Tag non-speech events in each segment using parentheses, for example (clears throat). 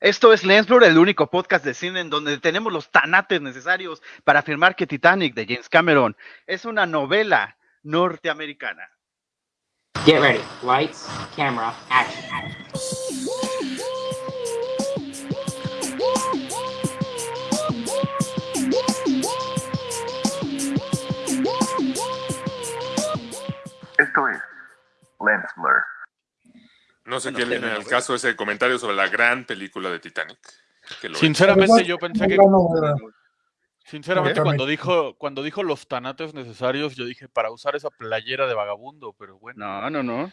Esto es Lensblur, el único podcast de cine en donde tenemos los tanates necesarios para afirmar que Titanic de James Cameron es una novela norteamericana. Get ready. Lights, camera, action. Esto es Lensblur. No sé Bueno, viene no, al güey. caso ese comentario sobre la gran película de Titanic. que lo es. Sinceramente, yo pensé que, sinceramente, cuando dijo, cuando dijo los tanates necesarios, yo dije para usar esa playera de vagabundo, pero bueno. No, no, no.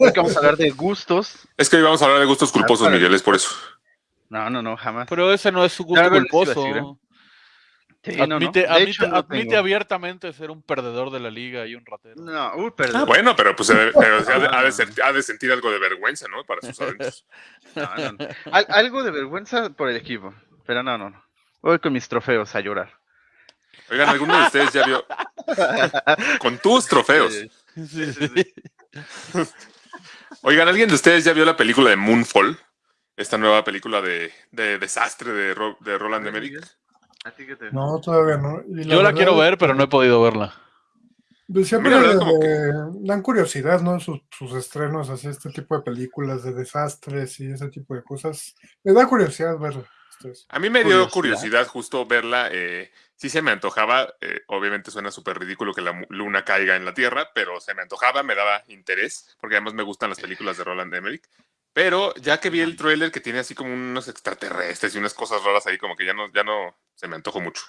Hoy que vamos a hablar de gustos. Es que hoy vamos a hablar de gustos culposos, para- Miguel, es por eso. No, no, no, jamás. Pero ese no es su gusto culposo. Sí, no, no. Admite, hecho, no admite abiertamente ser un perdedor de la liga y un ratero. No, perdón. Ah, bueno, pero pues pero ha, de, ha de (laughs) ser- ha de sentir algo de vergüenza, ¿no? Para sus adentros. No, no, no. Al- algo de vergüenza por el equipo, pero no, no, no. Voy con mis trofeos a llorar. Oigan, ¿alguno de ustedes ya vio? (laughs) Con tus trofeos. Sí, sí, sí. sí. Oigan, ¿alguien de ustedes ya vio la película de Moonfall? Esta nueva película de, de desastre de, Ro- de Roland Emmerich. ¿A ti qué te- No, todavía no. Yo la quiero ver, que, pero no he podido verla. pues, siempre la verdad, le dan curiosidad, ¿no? Sus, sus estrenos, así, este tipo de películas de desastres y ese tipo de cosas. Me da curiosidad ver. ustedes. A mí me dio Curiosidad. justo verla. Eh, sí se me antojaba. eh, obviamente suena súper ridículo que la luna caiga en la Tierra, pero se me antojaba, me daba interés, porque además me gustan las películas de Roland Emmerich. Pero ya que vi el tráiler que tiene así como unos extraterrestres y unas cosas raras ahí, como que ya no, ya no se me antojó mucho.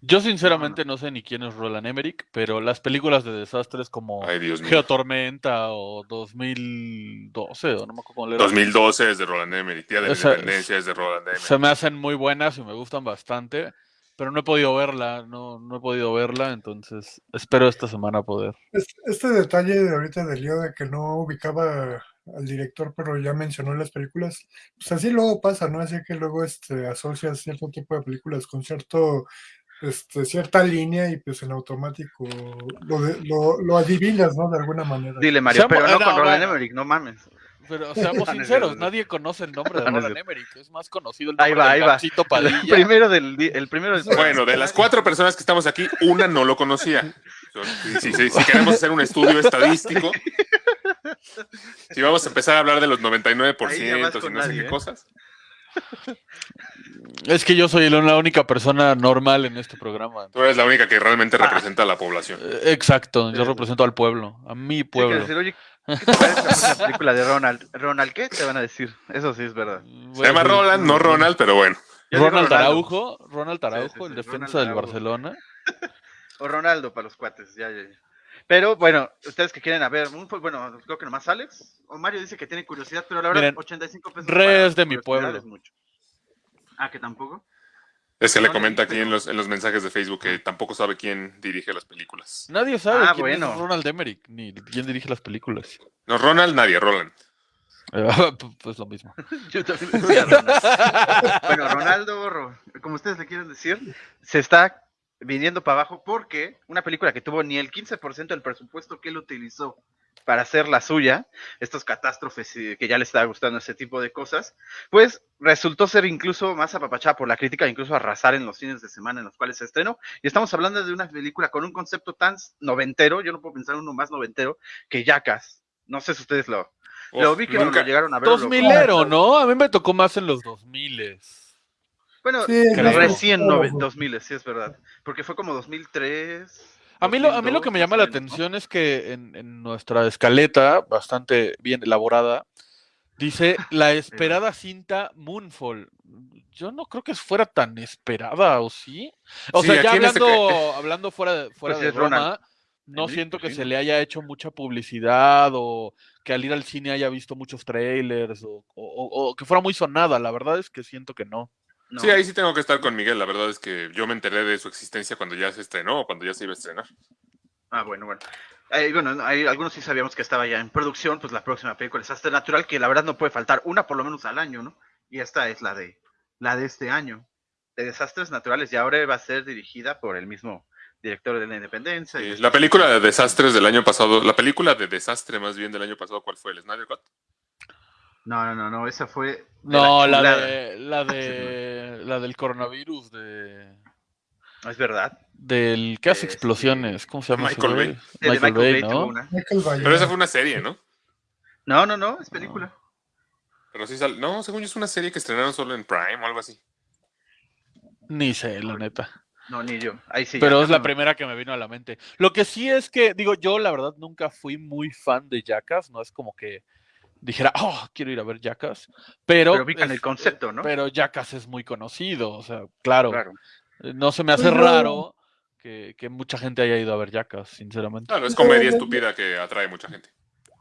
Yo sinceramente no sé ni quién es Roland Emmerich, pero las películas de desastres como Ay. Geotormenta o 2012 o no me acuerdo cómo era, 2012 es de Roland Emmerich, Día de la Esa- Independencia es de Roland Emmerich. se me hacen muy buenas y me gustan bastante, pero no he podido verla, no, no he podido verla, entonces espero esta semana poder. Es- Este detalle de ahorita del lío de que no ubicaba al director, pero ya mencionó las películas, pues así luego pasa, ¿no? Así que luego este, asocias cierto tipo de películas con cierto, este, cierta línea y pues en automático lo, de- lo, lo adivinas, ¿no? De alguna manera. Dile, Mario, Seamos- pero no no, con Roland. Emmerich, no mames. Pero (laughs) seamos No, no es sinceros, nadie conoce el nombre de (laughs) No, no es Roland. Emmerich, es más conocido el Ahí nombre va, de ahí va. Panchito El Padilla. (laughs) primero del el primero del Bueno, de las cuatro personas que estamos aquí, una no lo conocía. So, Si, si- si- si queremos hacer un estudio estadístico, si vamos a empezar a hablar de los 99% Ahí ya vas y no sé qué ¿eh? cosas. Es que yo soy la única persona normal en este programa. Tú eres la única que realmente representa a la población. Eh, Exacto, yo represento al pueblo, a mi pueblo. decir, oye, ¿qué te parece la película de Ronald? ¿Ronald qué? Te van a decir. Eso sí es verdad. Se llama Roland, no Ronald, pero bueno. Ronald. Araujo, Ronald Araujo, sí, el sí, defensa Ronald del Araujo. Barcelona. (laughs) O Ronaldo para los cuates, ya, ya, ya. Pero bueno, ustedes que quieren a ver, po- bueno, creo que nomás Alex. O Mario dice que tiene curiosidad, pero la verdad, Miren, 85 pesos. Re para es de mi pueblo. es mucho. Ah, que tampoco. Es que le No le comenta aquí en los, en los mensajes de Facebook que tampoco sabe quién dirige las películas. Nadie sabe Ah, quién bueno. es Ronald Emmerich, ni quién dirige las películas. No, Ronald, nadie, Roland. (laughs) pues lo mismo. (laughs) Yo también decía Ronaldo. (laughs) bueno, Ronaldo, Ro- como ustedes le quieren decir, se está viniendo para abajo porque una película que tuvo ni el 15% del presupuesto que él utilizó para hacer la suya, estos catástrofes y que ya le estaba gustando ese tipo de cosas, pues resultó ser incluso más apapachada por la crítica, incluso arrasar en los fines de semana en los cuales se estrenó. Y estamos hablando de una película con un concepto tan noventero, yo no puedo pensar uno más noventero, que Jackass. No sé si ustedes lo, lo vi que nunca- lo llegaron a ver. Dos milero, ¿no? A mí me tocó más en los dos miles. Bueno, Sí, recién nove- 2000, sí es verdad. Porque fue como 2003. A mí, lo, a mí lo 2002, que me llama la ¿no? atención es que en, en nuestra escaleta, bastante bien elaborada, dice la (laughs) esperada cinta Moonfall. Yo no creo que fuera tan esperada, ¿o sí? O Sí, sea, ya este hablando, hablando fuera de, fuera Pues de Ronald. broma, no siento pues que sí, se ¿no? le haya hecho mucha publicidad o que al ir al cine haya visto muchos trailers o, o- o- o que fuera muy sonada. La verdad es que siento que no. No. Sí, ahí sí tengo que estar con Miguel. La verdad es que yo me enteré de su existencia cuando ya se estrenó o cuando ya se iba a estrenar. Ah, bueno, bueno. Eh, bueno, hay, algunos sí sabíamos que estaba ya en producción, pues la próxima película es Desastre Natural, que la verdad no puede faltar una por lo menos al año, ¿no? Y esta es la de la de este año. De Desastres Naturales, y ahora va a ser dirigida por el mismo director de la Independencia. y Sí, La película de desastres del año pasado, la película de desastre más bien del año pasado, ¿cuál fue? ¿El Snyder Cut? No, no, no, no, esa fue. de No, la de, la de, la del coronavirus, de, No, es verdad. del que hace Este, explosiones, ¿cómo se llama? Michael? Bay. Michael Bay, ¿no? una. Michael Bay. Pero esa fue una serie, ¿no? No, no, no, es película. Pero sí sal... No, según yo es una serie que estrenaron solo en Prime o algo así. Ni sé, la neta. No, ni yo. Ahí sí. Pero ya, es la primera que me vino a la mente. Lo que sí es que, digo, yo la verdad nunca fui muy fan de Jackass, no es como que dijera, oh, quiero ir a ver Jackass, pero, Pero ubican el concepto, ¿no? Pero Jackass es muy conocido, o sea, claro, Claro. eh, no se me hace raro que, que mucha gente haya ido a ver Jackass, sinceramente. Claro, es No, comedia estúpida que atrae mucha gente.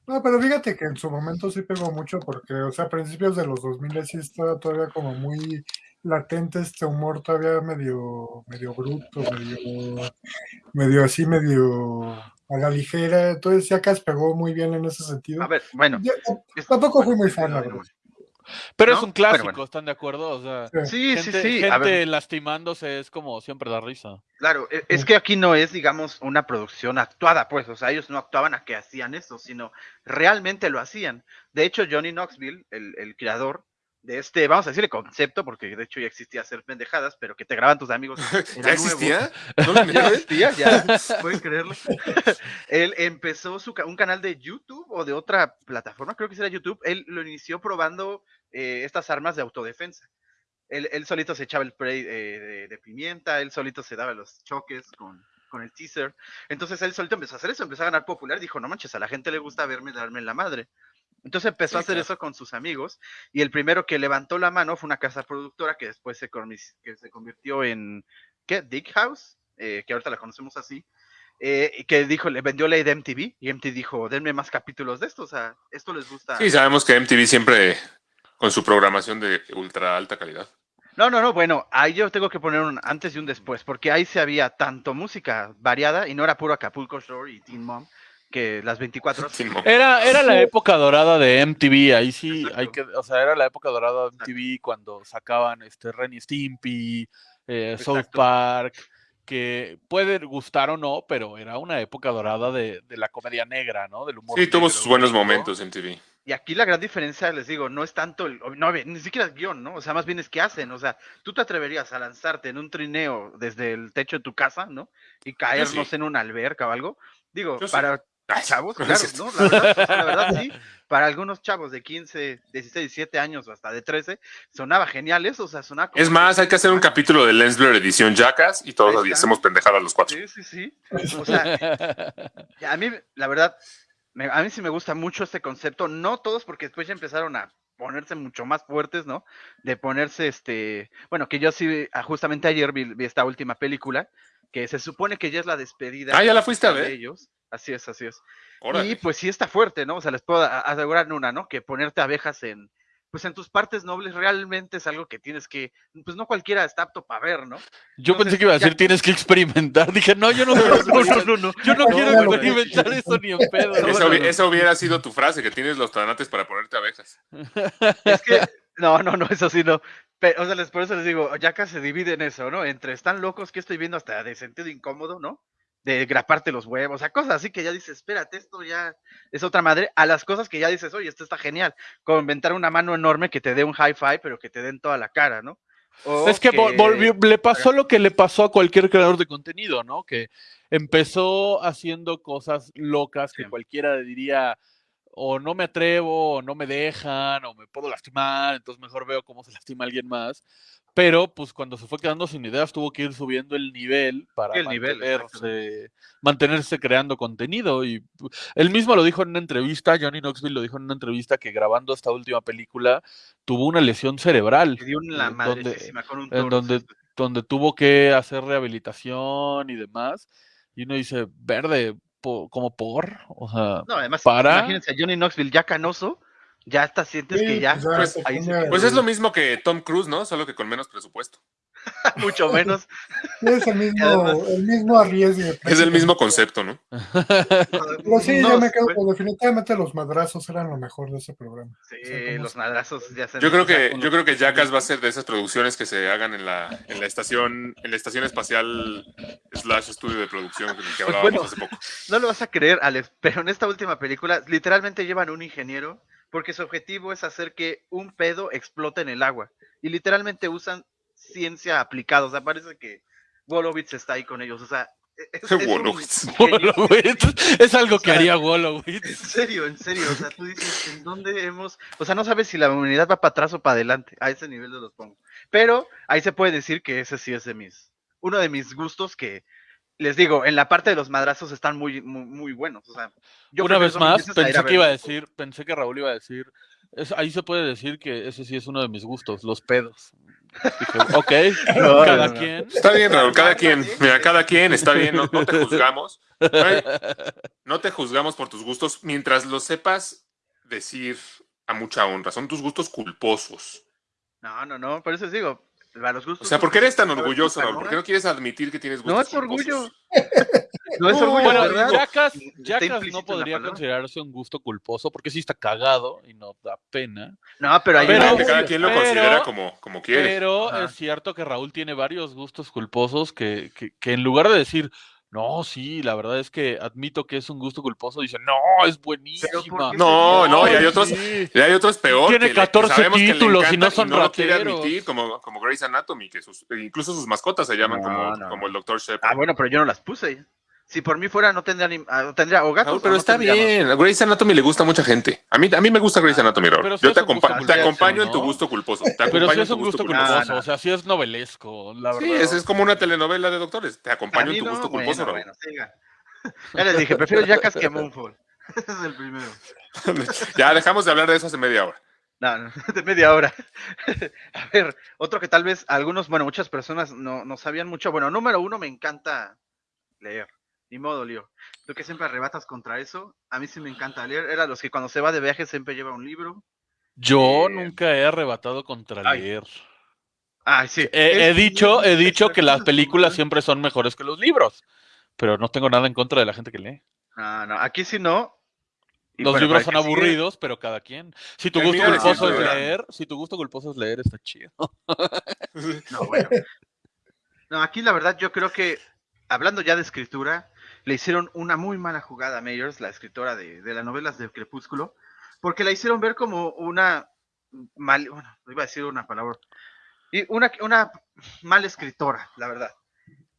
No, pero fíjate que en su momento sí pegó mucho porque, o sea, a principios de los 2000 sí estaba todavía como muy latente este humor todavía medio, medio bruto, medio, medio así, medio a la ligera. Entonces Jackass pegó muy bien en ese sentido. A ver, bueno. Yo tampoco fui muy fan, la verdad. Pero ¿no? es un clásico, bueno. ¿están de acuerdo? O sea, Sí, gente, sí, sí. gente ver, lastimándose es como siempre da risa. claro, e- es que aquí no es, digamos, una producción actuada, pues, o sea, ellos no actuaban a que hacían eso, sino realmente lo hacían. De hecho, Johnny Knoxville, el, el creador de este, vamos a decirle concepto, porque de hecho ya existía hacer pendejadas, pero que te graban tus amigos. (laughs) ¿Ya existía? (laughs) ¿No lo Ya existía, ya, (laughs) pueden creerlo. él empezó su, un canal de YouTube o de otra plataforma, creo que será YouTube. Él lo inició probando eh, estas armas de autodefensa. Él, él solito se echaba el spray eh, de, de pimienta, él solito se daba los choques con, con el teaser. Entonces él solito empezó a hacer eso, empezó a ganar popular. Dijo, no manches, a la gente le gusta verme darme en la madre. Entonces empezó a Sí, hacer claro. eso con sus amigos y el primero que levantó la mano fue una casa productora que después se, que se convirtió en, ¿qué? Dick House, eh, que ahorita la conocemos así, eh, y que dijo, le vendió la idea a MTV y MTV dijo, denme más capítulos de esto, o sea, esto les gusta. Sí, sabemos que MTV siempre con su programación de ultra alta calidad. No, no, no, bueno, ahí yo tengo que poner un antes y un después, porque ahí se había tanto música variada y no era puro Acapulco Shore y Teen Mom, que las 24 horas. Sin mo- Era, era la época dorada de MTV, ahí sí Exacto. hay que, o sea, era la época dorada de MTV cuando sacaban este Ren y Stimpy, eh, South Exacto. Park, que puede gustar o no, pero era una época dorada de, de la comedia negra, ¿no? Del humor. Sí, tuvo negro sus buenos gringo. momentos MTV. Y aquí la gran diferencia, les digo, no es tanto, el, no, ni siquiera el guion, ¿no? O sea, más bien es qué hacen, o sea, tú te atreverías a lanzarte en un trineo desde el techo de tu casa, ¿no? Y caer, sí. no sé, en una alberca o algo. Digo, Yo sí. Chavos, claro. ¿no? La verdad, o sea, la verdad sí, (laughs) para algunos chavos de 15, 16, 17 años o hasta de 13, sonaba genial eso, o sea, sonaba como Es más, hay que hacer un capítulo de Lens Blur edición Jackass y todos está. hacemos pendejadas los cuatro. Sí, sí, sí. O sea, a mí, la verdad, me- a mí sí me gusta mucho este concepto. No todos, porque después ya empezaron a ponerse mucho más fuertes, ¿no? De ponerse, este, bueno, que yo sí, ah, justamente ayer vi, vi esta última película, que se supone que ya es la despedida. Ah, ¿ya la fuiste a de ver? ellos. Así es, así es. Órale. Y pues sí está fuerte, ¿no? O sea, les puedo asegurar una, ¿no? Que ponerte abejas en, pues en tus partes nobles realmente es algo que tienes que, pues no cualquiera está apto para ver, ¿no? Yo Entonces, pensé que iba a decir ya- tienes que experimentar. Dije, no, yo no (laughs) quiero experimentar. no. Yo no No, quiero no, no. experimentar eso ni en pedo. Esa, esa hubiera sido tu frase, que tienes los tanates para ponerte abejas. Es que, no, no, no, eso sí no. Pero, o sea, les, por eso les digo, Yaka se divide en eso, ¿no? Entre están locos que estoy viendo hasta de sentido incómodo, ¿no? De graparte los huevos, o sea, cosas así que ya dices, espérate, esto ya es otra madre, a las cosas que ya dices, oye, esto está genial, como inventar una mano enorme que te dé un hi-fi, pero que te den toda la cara, ¿no? O Es que vol- volvió- le pasó lo que le pasó a cualquier creador de contenido, ¿no? Que empezó haciendo cosas locas que Sí. cualquiera diría, o no me atrevo, o no me dejan, o me puedo lastimar, entonces mejor veo cómo se (laughs) lastima alguien más. Pero, pues, cuando se fue quedando sin ideas, tuvo que ir subiendo el nivel para el nivel, mantenerse, mantenerse creando contenido. Y pu- él mismo lo dijo en una entrevista, Johnny Knoxville lo dijo en una entrevista que grabando esta última película tuvo una lesión cerebral. Dio una madrecísima con un en donde, donde tuvo que hacer rehabilitación y demás. Y uno dice, verde, po- como por, o sea, No, además, para- imagínense a Johnny Knoxville ya canoso, ya hasta sientes que ya, pues pues, ahí se Pues es lo mismo que Tom Cruise, ¿no? Solo que con menos presupuesto. (laughs) mucho menos. Es el (laughs) mismo, además- el mismo arriesgue. Es el mismo concepto, ¿no? (laughs) Pero sí, No, yo me quedo fue- con definitivamente los madrazos eran lo mejor de ese programa. Sí, O sea, como los madrazos ya se Yo creo que, yo creo que Jackass va a ser de esas producciones que se hagan en la, en la estación, en la estación espacial slash estudio de producción que hablábamos bueno. hace poco. No lo vas a creer, Alex, pero en esta última película literalmente llevan un ingeniero porque su objetivo es hacer que un pedo explote en el agua. Y literalmente usan ciencia aplicada. O sea, parece que Wolowitz está ahí con ellos. O sea, es, es un Wolowitz. genio. Wolowitz. Es algo que O sea, haría En Wolowitz. serio, en serio. O sea, tú dices, ¿en dónde hemos.? O sea, no sabes si la humanidad va para atrás o para adelante. A ese nivel de los pongo. Pero ahí se puede decir que ese sí es de mis. Uno de mis gustos que. Les digo, en la parte de los madrazos están muy, muy, muy buenos. O sea, yo Una vez más, a pensé a que iba a decir, pensé que Raúl iba a decir, es- ahí se puede decir que ese sí es uno de mis gustos, los pedos. Dije, ok, (laughs) No, cada no, no. quien. Está bien, Raúl, cada quien. Mira, cada quien está bien, no, no te (laughs) juzgamos. No te juzgamos por tus gustos mientras lo sepas decir a mucha honra. Son tus gustos culposos. No, no, no. Por eso les digo. A los O sea, ¿por qué eres tan orgulloso, Raúl? ¿Por qué no quieres admitir que tienes gustos No es orgullo. (laughs) No es orgullo, Bueno, ¿verdad? Jackass, Jackass no podría considerarse un gusto culposo porque sí está cagado y no da pena. No, pero hay Pero- cada quien lo pero- considera como, como quiere. Pero Ajá. es cierto que Raúl tiene varios gustos culposos que, que, que en lugar de decir, no, sí, la verdad es que admito que es un gusto culposo, dice, no, es buenísima. No, no, y hay Ay, otros, sí. y hay otros peor. Tiene que le- que 14 sabemos que le títulos y no son lo quiere rateros. admitir, como, como Grey's Anatomy, que sus, incluso sus mascotas se llaman No, como, no, como no. el Dr. Shepard. Ah, bueno, pero yo no las puse. Si por mí fuera, no tendría ni. ah, tendría o gatos. O pero no está tendría bien. A Grey's Anatomy le gusta a mucha gente. A mí, a mí me gusta Grey's Anatomy, Raúl. pero Yo te, acompa- te acompaño en tu ¿no? gusto culposo. Te Pero en es un gusto culposo. culposo, No, no. o sea, sí es novelesco, la verdad. Sí, es, es como una telenovela de doctores. Te acompaño en tu no, gusto bueno, culposo, Raúl. bueno, siga. Ya les dije, prefiero Jackass que Moonfall. (laughs) Ese es el primero. (laughs) ya dejamos de hablar de eso hace media hora. No, no, (laughs) de media hora. A ver, otro que tal vez algunos, bueno, muchas personas no, no sabían mucho. Bueno, número uno, me encanta leer. Ni modo, Leo. Tú que siempre arrebatas contra eso. A mí sí me encanta leer. Era los que cuando se va de viaje siempre lleva un libro. Yo Eh, nunca he arrebatado contra ay. leer. Ay, sí. He, dicho, he dicho que las películas siempre son mejores que los libros, pero no tengo nada en contra de la gente que lee. No, no, aquí sí no. Y Los bueno, libros son sigue- aburridos, pero cada quien. Si tu gusto culposo es leer, si tu gusto culposo es leer, está chido. (laughs) No, bueno. No, aquí la verdad yo creo que, hablando ya de escritura, le hicieron una muy mala jugada a Meyers, la escritora de, de las novelas de Crepúsculo, porque la hicieron ver como una mal, bueno, iba a decir una palabra, y una, una mala escritora, la verdad.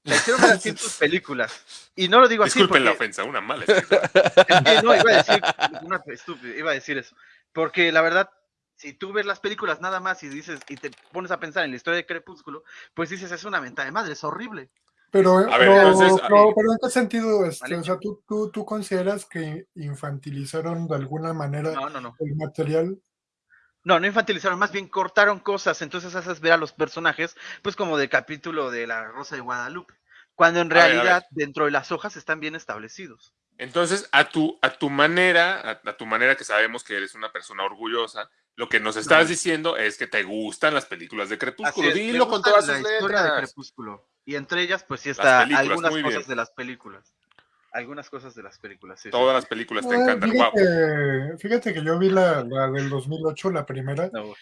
La hicieron ver así en sus películas. Y no lo digo así Disculpen la ofensa, una mala escritora. (laughs) es que no, iba a decir una estúpida, iba a decir eso. Porque la verdad, si tú ves las películas nada más y dices, y te pones a pensar en la historia de Crepúsculo, pues dices, es una mentada de madre, es horrible. Pero, A ver, pero, entonces, pero- pero ¿en qué sentido? Este, Vale. o sea, ¿tú, tú, ¿tú consideras que infantilizaron de alguna manera No, no, no. el material? No, no infantilizaron, más bien cortaron cosas, entonces haces ver a los personajes, pues como del capítulo de La Rosa de Guadalupe, cuando en A ver, a realidad ver. dentro de las hojas están bien establecidos. Entonces, a tu, a tu manera, a, a tu manera que sabemos que eres una persona orgullosa, lo que nos estás diciendo es que te gustan las películas de Crepúsculo. es, Dilo con todas la sus historia de letras. Crepúsculo. Y entre ellas, pues sí está algunas cosas bien. de las películas. Algunas cosas de las películas, sí. sí. Todas las películas te encantan. Wow. fíjate, fíjate que yo vi la, la del 2008, la primera. No,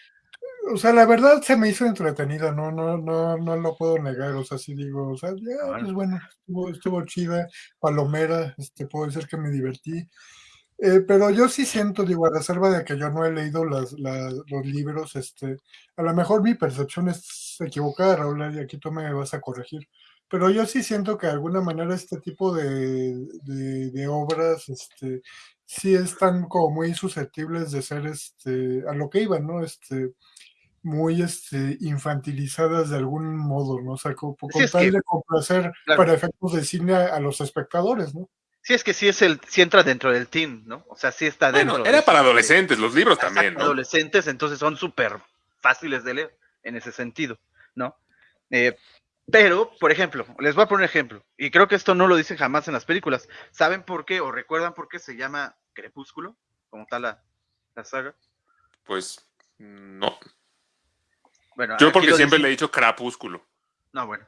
O sea, la verdad se me hizo entretenida, no, no, no, no lo puedo negar. O sea, sí digo, o sea, ya, Ah, pues bueno, estuvo, estuvo chida, palomera, este, puedo decir que me divertí. Eh, pero yo sí siento, digo, a reserva de que yo no he leído las, las- los libros, este, a lo mejor mi percepción es equivocada, Raúl, y aquí tú me vas a corregir. Pero yo sí siento que de alguna manera este tipo de, de, de obras, este, sí están como muy susceptibles de ser, este, a lo que iban, ¿no? Este, muy este, infantilizadas de algún modo, ¿no? O sea, como, con tal que- de complacer claro. para efectos de cine a, a los espectadores, ¿no? Sí, es que sí es el, sí entra dentro del teen, ¿no? O sea, sí está dentro. Bueno, era para adolescentes, los libros también, ¿no? adolescentes, entonces son súper fáciles de leer en ese sentido, ¿no? Eh, pero, por ejemplo, les voy a poner un ejemplo, y creo que esto no lo dicen jamás en las películas. ¿Saben por qué o recuerdan por qué se llama Crepúsculo? Como tal la, la saga. Pues no. Bueno, Yo porque siempre dicen- le he dicho crapúsculo. No, bueno.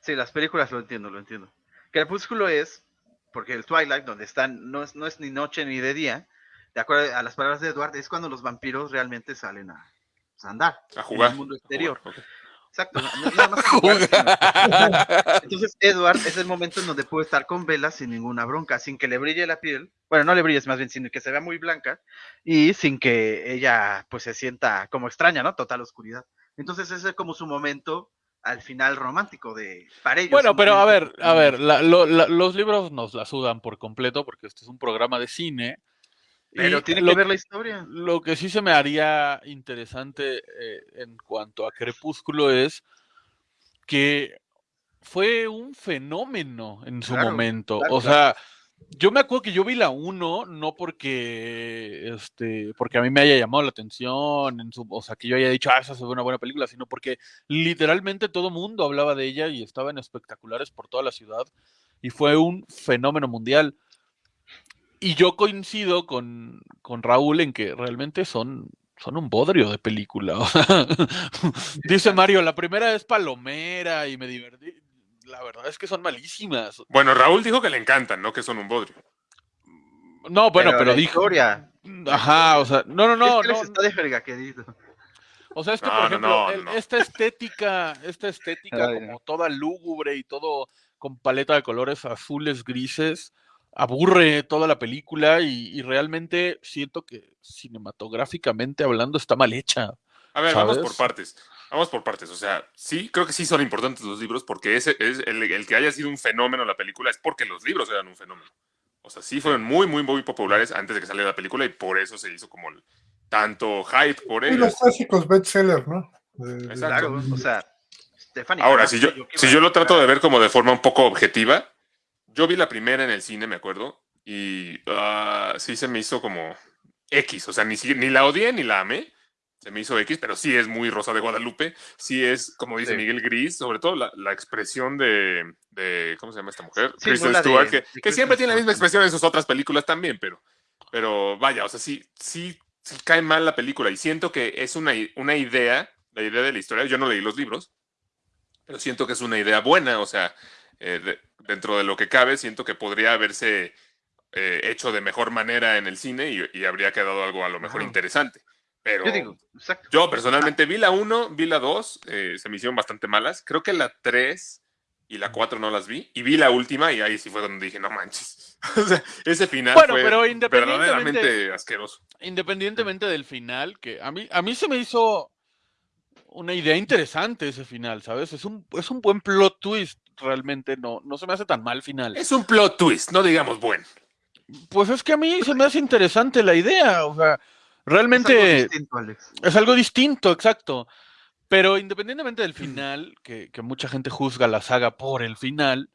Sí, las películas lo entiendo, lo entiendo. Crepúsculo es, porque el Twilight, donde están, no es, no es ni noche ni de día, de acuerdo a las palabras de Edward, es cuando los vampiros realmente salen a, pues, a andar A jugar. en el mundo exterior. Exacto, no- no nada más a jugar, sino- Entonces, Edward es el momento en donde puede estar con Bella sin ninguna bronca, sin que le brille la piel. Bueno, bueno, no le brilles más bien, sino que se vea muy blanca y sin que ella pues se sienta como extraña, ¿no? Total oscuridad. Entonces ese es como su momento al final romántico de para ellos. Bueno, pero a ver, a ver, la- lo- la- los libros nos la sudan por completo porque este es un programa de cine. Pero y tiene lo, que ver la historia. lo que sí se me haría interesante eh, en cuanto a Crepúsculo es que fue un fenómeno en su Claro, momento. claro, o claro. Yo me acuerdo que yo vi la 1 no porque este porque a mí me haya llamado la atención, en su, o sea, que yo haya dicho, ah, esa se ve una buena película, sino porque literalmente todo mundo hablaba de ella y estaba en espectaculares por toda la ciudad y fue un fenómeno mundial. Y yo coincido con, con Raúl en que realmente son, son un bodrio de película. o sea, (laughs) dice Mario, la primera es palomera y me divertí. La verdad es que son malísimas. Bueno, Raúl dijo que le encantan, no que son un bodrio. No, bueno, pero, la dijo. historia. Ajá, o sea, no, no, no, es que no. está de verga, querido. O sea, es que, No, por ejemplo, no, el- no. esta estética, esta estética Ay, como toda lúgubre y todo con paleta de colores azules, grises, aburre toda la película y, y realmente siento que cinematográficamente hablando está mal hecha. A ver, vamos por partes. Vamos por partes. O sea, sí, creo que sí son importantes los libros porque ese es el, el que haya sido un fenómeno la película es porque los libros eran un fenómeno. O sea, sí fueron muy, muy, muy populares antes de que saliera la película y por eso se hizo como el- tanto hype por Y ellos. los clásicos bestsellers, ¿no? De- Exacto. O sea, Stephanie. Ahora, si yo, si yo a lo trato de ver como de forma un poco objetiva, yo vi la primera en el cine, me acuerdo, y ah, sí se me hizo como X, o sea, ni, ni la odié ni la amé, se me hizo X, pero sí es muy Rosa de Guadalupe, sí es, como dice Sí. Miguel Gris, sobre todo la, la expresión de, de, ¿cómo se llama esta mujer? Sí, Kristen la de- Stewart, que, de que siempre tiene la misma Stewart. expresión en sus otras películas también, pero, pero vaya, o sea, sí, sí, sí cae mal la película y siento que es una, una idea, la idea de la historia, yo no leí los libros, pero siento que es una idea buena, o sea, eh, de- dentro de lo que cabe, siento que podría haberse eh, hecho de mejor manera en el cine y, y habría quedado algo a lo mejor interesante. Pero Yo digo, exacto. yo personalmente vi la 1, vi la 2, eh, se me hicieron bastante malas. Creo que la 3 y la 4 no las vi. Y vi la última y ahí sí fue donde dije, no manches. (laughs) o sea, ese final Bueno, fue pero independientemente- verdaderamente asqueroso. Independientemente del final, que a mí, a mí se me hizo una idea interesante ese final, ¿sabes? Es un, es un buen plot twist, realmente no, no se me hace tan mal final. Es un plot twist, no digamos bueno. Pues es que a mí se me hace interesante la idea, o sea, Es algo realmente distinto, Alex. es algo distinto, exacto. Pero independientemente del final, que, que mucha gente juzga la saga por el final,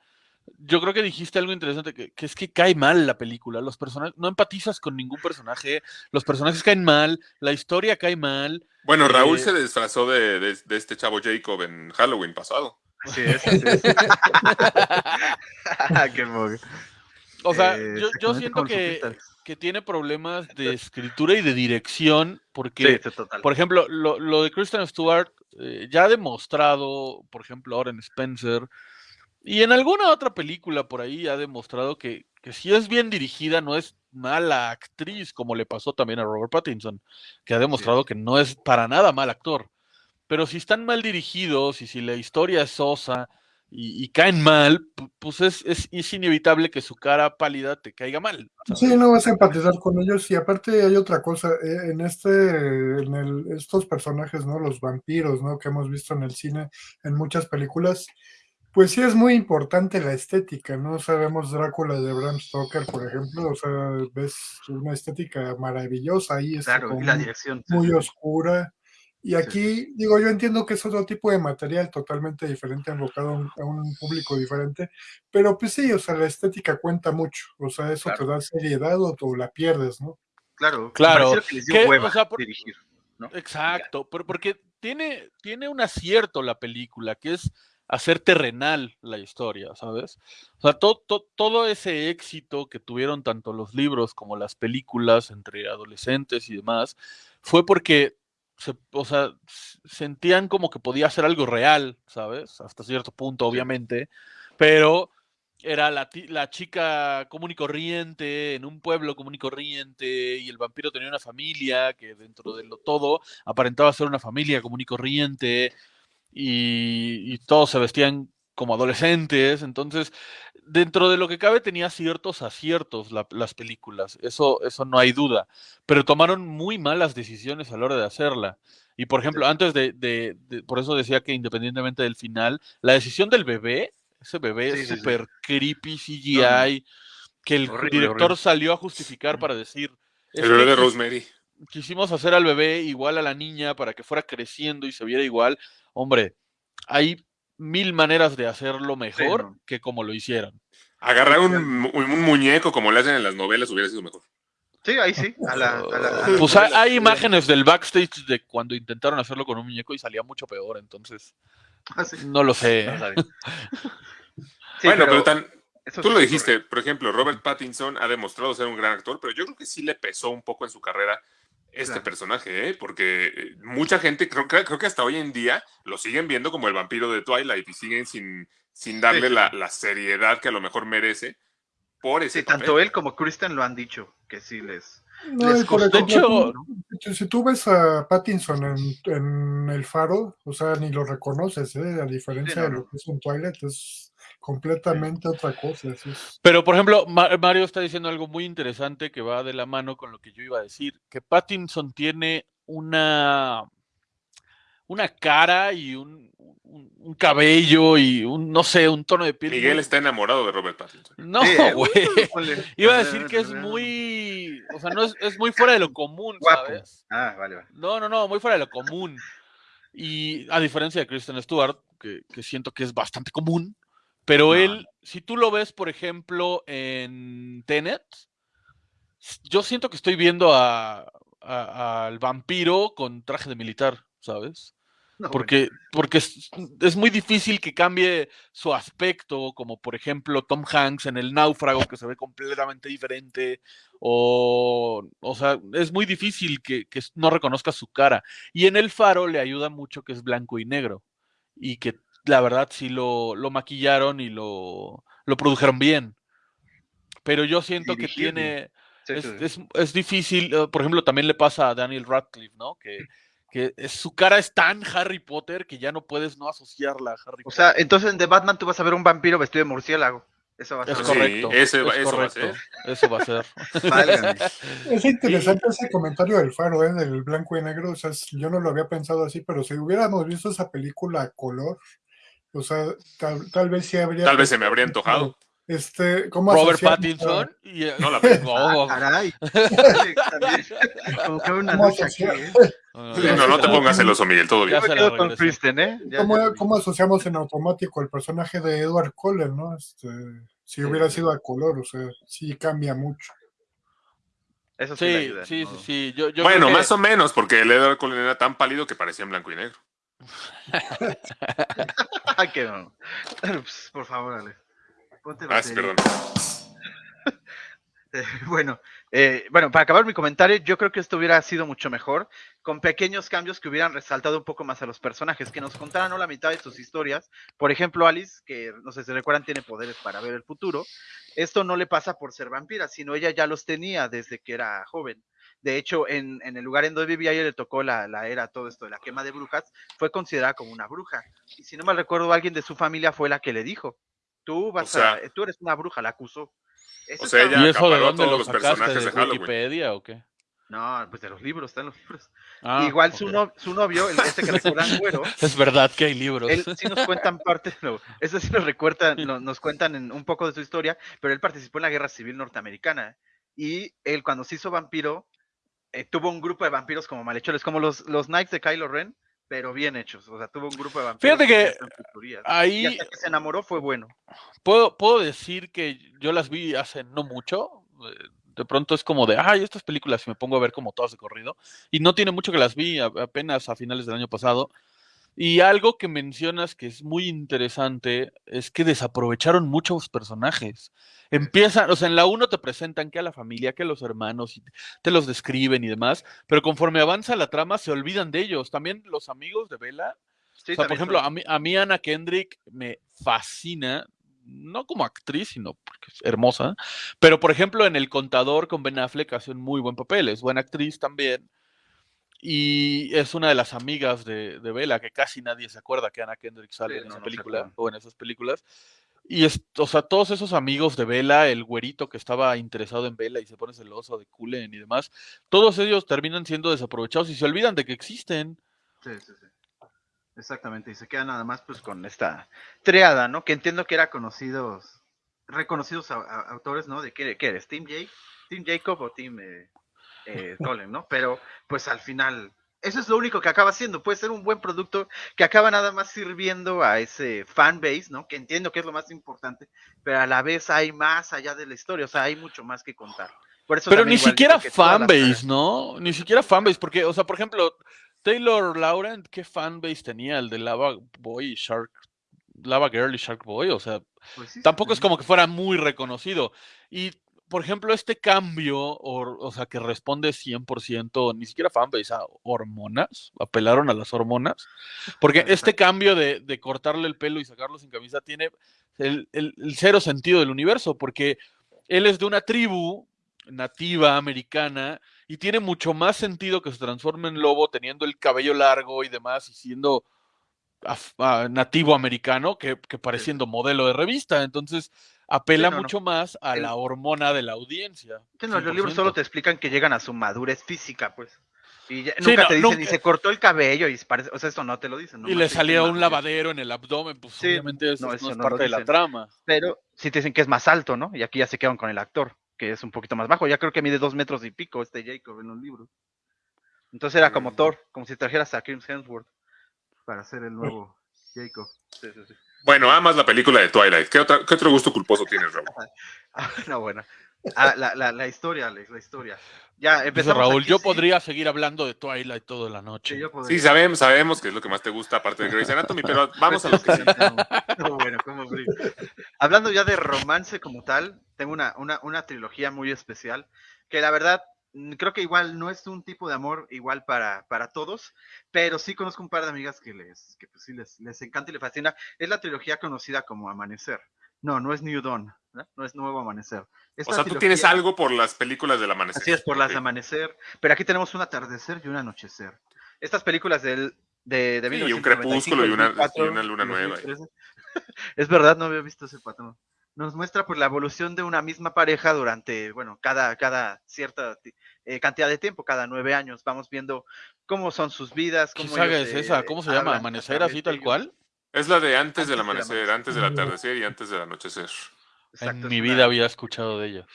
yo creo que dijiste algo interesante, que, que es que cae mal la película. Los personajes, no empatizas con ningún personaje, los personajes caen mal, la historia cae mal. Bueno, Raúl Eh, se disfrazó de, de- de este chavo Jacob en Halloween pasado. Así es, así es. (laughs) (laughs) Qué mogue. O sea, Eh, yo, yo siento que. Que tiene problemas de escritura y de dirección, porque Sí. Por ejemplo, lo, lo de Kristen Stewart eh, ya ha demostrado, por ejemplo, ahora en Spencer, y en alguna otra película por ahí ha demostrado que, que si es bien dirigida, no es mala actriz, como le pasó también a Robert Pattinson, que ha demostrado que no es para nada mal actor. Pero si están mal dirigidos y si la historia es sosa y, y caen mal, pu- pues es, es, es inevitable que su cara pálida te caiga mal. ¿sabes? Sí, no vas a empatizar con ellos. Y aparte hay otra cosa, eh, en este, en el, estos personajes, ¿no? Los vampiros, ¿no? Que hemos visto en el cine, en muchas películas, pues sí es muy importante la estética, ¿no? Sabemos Drácula de Bram Stoker, por ejemplo, o sea, ves una estética maravillosa ahí, Claro, y la muy- dirección. muy sí. oscura. Y aquí, digo, yo entiendo que es otro tipo de material totalmente diferente, enfocado a un, a un público diferente, pero pues sí, o sea, la estética cuenta mucho, o sea, eso Claro. te da seriedad o, o la pierdes, ¿no? Claro, Claro, que les dio que, hueva o sea, por- dirigir. ¿no? Exacto, pero porque tiene, tiene un acierto la película, que es hacer terrenal la historia, ¿sabes? O sea, to- to- todo ese éxito que tuvieron tanto los libros como las películas entre adolescentes y demás, fue porque se, o sea, sentían como que podía ser algo real, ¿sabes? Hasta cierto punto, obviamente, pero era la, la chica común y corriente, en un pueblo común y corriente, y el vampiro tenía una familia que dentro de lo todo aparentaba ser una familia común y corriente, y, y todos se vestían como adolescentes, entonces dentro de lo que cabe tenía ciertos aciertos la- las películas, eso, eso no hay duda, pero tomaron muy malas decisiones a la hora de hacerla. Y por ejemplo, antes de, de- de- por eso decía que independientemente del final, la decisión del bebé, ese bebé Sí, es sí, sí. súper creepy CGI, que el Horrible, director horrible. salió a justificar para decir, "Es El bebé de Rosemary. quisimos hacer al bebé igual a la niña para que fuera creciendo y se viera igual. Hombre, hay mil maneras de hacerlo mejor no. que como lo hicieron. Agarrar un, mu- un muñeco como le hacen en las novelas hubiera sido mejor. Sí, ahí sí. A la, a la- a la Pues hay, imágenes del backstage de cuando intentaron hacerlo con un muñeco y salía mucho peor, entonces Ah, sí. no lo sé. No sabía. (laughs) Sí, bueno, pero, tan, tú sí lo dijiste, por ejemplo, Robert Pattinson ha demostrado ser un gran actor, pero yo creo que sí le pesó un poco en su carrera este Claro. personaje, ¿eh? porque eh, mucha gente, creo, que- creo que hasta hoy en día lo siguen viendo como el vampiro de Twilight y siguen sin, sin darle sí, la, sí. la seriedad que a lo mejor merece por ese Sí, papel. tanto él como Kristen lo han dicho, que sí les... No, Les costó. De tú- si tú ves a Pattinson en, en El Faro, o sea, ni lo reconoces, ¿eh? a diferencia Sí, no, de lo que es en Twilight, es completamente otra cosa. es. Pero, por ejemplo, Ma- Mario está diciendo algo muy interesante que va de la mano con lo que yo iba a decir, que Pattinson tiene una, una cara y un, un- un cabello y un, no sé, un tono de piel. Miguel muy- está enamorado de Robert Pattinson. No, güey. (laughs) Iba a decir que es muy, o sea, no es, es muy fuera de lo común, Guapo. ¿sabes? Ah, vale, vale. No, no, no, muy fuera de lo común. Y a diferencia de Kristen Stewart, que, que siento que es bastante común, pero él, si tú lo ves, por ejemplo, en Tenet, yo siento que estoy viendo a- a- al vampiro con traje de militar, ¿sabes? No, Porque, porque es, es muy difícil que cambie su aspecto, como por ejemplo Tom Hanks en El Náufrago, que se ve completamente diferente, o, o sea, es muy difícil que, que no reconozca su cara. Y en El Faro le ayuda mucho que es blanco y negro, y que la verdad sí lo, lo maquillaron y lo, lo produjeron bien. Pero yo siento que tiene, es, es- es difícil, eh, por ejemplo, también le pasa a Daniel Radcliffe, ¿no? Que, que es- su cara es tan Harry Potter que ya no puedes no asociarla a Harry O Potter. sea, entonces en The Batman tú vas a ver un vampiro vestido de murciélago. Eso va a es ser. Sí, correcto. ese va- es eso va a correcto, Eso va a ser. (laughs) Es interesante ese comentario del Faro, ¿eh? del blanco y negro. O sea, yo no lo había pensado así, pero si hubiéramos visto esa película a color, o sea, tal, tal vez sí habría. Tal vez se me habría antojado. Este, ¿cómo Robert Pattinson. Y, eh, No la (laughs) vi. no, Caray. (laughs) Como que una ¿Cómo lucha aquí? ¿eh? no, no, te pongas celoso, Miguel, todo bien. Con. Kristen, ¿eh? Ya- ¿Cómo, ya- cómo asociamos en automático el personaje de Edward Cullen, no? Este, si hubiera sido a color, o sea, sí cambia mucho. Eso sí, Sí, ayuda, sí, ¿no? sí, sí. Yo, yo bueno, creo que- más o menos, porque el Edward Cullen era tan pálido que parecía en blanco y negro. Ay, que no. Ups, Por favor, Ale. Ponte Ah, sí, batería. perdón. (laughs) Eh, bueno, eh, bueno, para acabar mi comentario, yo creo que esto hubiera sido mucho mejor, con pequeños cambios que hubieran resaltado un poco más a los personajes, que nos contaran ¿no? la mitad de sus historias. Por ejemplo, Alice, que no sé si recuerdan, tiene poderes para ver el futuro. Esto no le pasa por ser vampira, sino ella ya los tenía desde que era joven. De hecho, en, en el lugar en donde vivía, ella le tocó la, la era, todo esto de la quema de brujas, fue considerada como una bruja. Y si no mal recuerdo, alguien de su familia fue la que le dijo, tú vas O sea- a, tú eres una bruja, la acusó. Eso O sea, ella- ¿Y eso de dónde lo los sacaste? personajes ¿De. Wikipedia o qué? No, pues de los libros, están los libros. Ah, Igual su, no- su novio, el, este que (laughs) recuerdan güero, Es verdad que hay libros. él sí nos cuentan parte, (laughs) no, eso sí nos recuerdan, no- nos cuentan en un poco de su historia, pero él participó en la guerra civil norteamericana y él cuando se hizo vampiro eh, tuvo un grupo de vampiros como malhechores, como los, los Knights de Kylo Ren, pero bien hechos, o sea, tuvo un grupo de vampiros. Fíjate que y Ahí hasta que se enamoró fue bueno. puedo, puedo decir que yo las vi hace no mucho. eh, De pronto es como de, ay, estas películas, y me pongo a ver como todas de corrido. Y no tiene mucho que las vi, apenas a finales del año pasado. Y algo que mencionas que es muy interesante es que desaprovecharon muchos personajes. Empiezan, o sea, en la 1 te presentan que a la familia, que a los hermanos, y te los describen y demás, pero conforme avanza la trama se olvidan de ellos. También los amigos de Bella Sí, o sea, por ejemplo, a mí, a mí Anna Kendrick me fascina, no como actriz, sino porque es hermosa, pero por ejemplo en El Contador con Ben Affleck hace un muy buen papel, es buena actriz también. Y es una de las amigas de, de Bella, que casi nadie se acuerda que Anna Kendrick sale Sí, en no, esa no película o en esas películas. Y es, o sea, todos esos amigos de Bella, el güerito que estaba interesado en Bella y se pone celoso de Cullen y demás, todos ellos terminan siendo desaprovechados y se olvidan de que existen. Sí, sí, sí. Exactamente, y se queda nada más pues con esta triada, ¿no? Que entiendo que era conocidos, reconocidos a- a- autores, ¿no? De qué, qué eres, Team Jake, Team Jacob o Team eh, eh, ¿no? Pero pues al final, eso es lo único que acaba siendo, puede ser un buen producto que acaba nada más sirviendo a ese fan base, ¿no? Que entiendo que es lo más importante, pero a la vez hay más allá de la historia, o sea, hay mucho más que contar. Por eso Pero ni siquiera fanbase, ¿no? Ni siquiera fanbase, porque, o sea, por ejemplo, Taylor Laurent, ¿qué fanbase tenía? El de Lava Boy y Shark, Lava Girl y Shark Boy, o sea, pues sí, sí, tampoco es como que fuera muy reconocido. Y, por ejemplo, este cambio, o, o sea, que responde 100%, ni siquiera fanbase, a hormonas, apelaron a las hormonas, porque este (laughs) cambio de, de cortarle el pelo y sacarlo sin camisa tiene el, el- el cero sentido del universo, porque él es de una tribu nativa americana y tiene mucho más sentido que se transforme en lobo teniendo el cabello largo y demás y siendo af- ah, nativo americano que, que pareciendo modelo de revista. Entonces apela no. mucho más a El- la hormona de la audiencia. Sí, no, los libros 100%. solo te explican que llegan a su madurez física, pues. Y ya- nunca te dicen, nunca- y se cortó el cabello, y parece, o sea, eso no te lo dicen. y le salía un madurez. lavadero en el abdomen, pues Sí, obviamente eso no, eso es parte de la trama. Pero sí te dicen que es más alto, ¿no? Y aquí ya se quedan con el actor, que es un poquito más bajo. Ya creo que mide dos metros y pico este Jacob en los libros. Entonces era como Mm. Thor, como si trajeras a Chris Hemsworth para hacer el nuevo Jacob. (laughs) Sí, sí, sí. Bueno, amas la película de Twilight. ¿Qué, otra- qué otro gusto culposo tienes, Raúl? Ah, (laughs) no, bueno. Ah, la, la, la historia, Alex, la historia. Ya Dice empezamos. Raúl, aquí, yo sí. podría seguir hablando de Twilight toda la noche. Sí, sabemos, sabemos que es lo que más te gusta, aparte de Grey's Anatomy, pero vamos a lo que sí. (laughs) No, bueno, cómo brillo. Hablando ya de romance como tal, tengo una, una, una trilogía muy especial que la verdad creo que igual no es un tipo de amor igual para, para todos, pero sí conozco un par de amigas que les, que pues sí les, les encanta y les fascina. Es la trilogía conocida como Amanecer. No, no es New Dawn, ¿no? No es Nuevo Amanecer. O sea, tú tienes algo por las películas del amanecer. Así es, por las de amanecer. Pero aquí tenemos un atardecer y un anochecer. Estas películas del, de, de Sí, y un 1995, crepúsculo y una- 2004, y una luna nueva. 2013. (laughs) es verdad, no había visto ese patrón. Nos muestra pues la evolución de una misma pareja durante, bueno, cada, cada cierta eh, cantidad de tiempo, cada nueve años. Vamos viendo cómo son sus vidas. ¿Qué Cómo saga ellos, es eh, esa? ¿Cómo se llama? ¿Amanecer así de tal ellos. cual? Es la de antes del Antes del amanecer, amanecer. antes del atardecer y antes del anochecer. Exacto, en es mi vida había escuchado de ellos.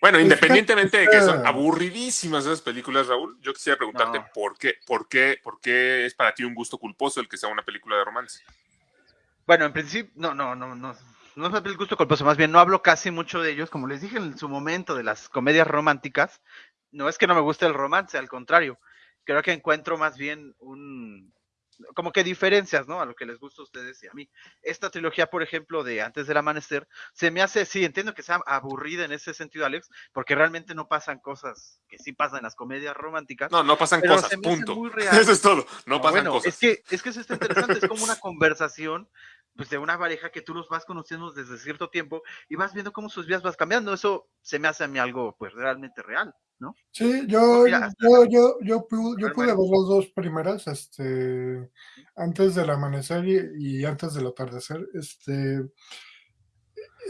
Bueno, independientemente de que son aburridísimas esas películas, Raúl, yo quisiera preguntarte No. por qué, por qué, por qué es para ti un gusto culposo el que sea una película de romance. Bueno, en principio, no, no, no, no. No es el gusto culposo, más bien no hablo casi mucho de ellos, como les dije en su momento de las comedias románticas. No es que no me guste el romance, al contrario. Creo que encuentro más bien un. Como que diferencias, ¿no? A lo que les gusta a ustedes y a mí. Esta trilogía, por ejemplo, de Antes del Amanecer, se me hace, sí, entiendo que sea aburrida en ese sentido, Alex, porque realmente no pasan cosas que sí pasan en las comedias románticas. No, no pasan cosas, punto. (laughs) Eso es todo, no, pasan bueno, cosas. Es que, es que eso está interesante, es como una conversación pues de una pareja que tú los vas conociendo desde cierto tiempo y vas viendo cómo sus vidas vas cambiando. Eso se me hace a mí algo pues realmente real, ¿no? Sí, yo, Mira, yo, yo, yo, pude, yo pude ver las dos primeras, este, antes del amanecer y, y antes del atardecer, este,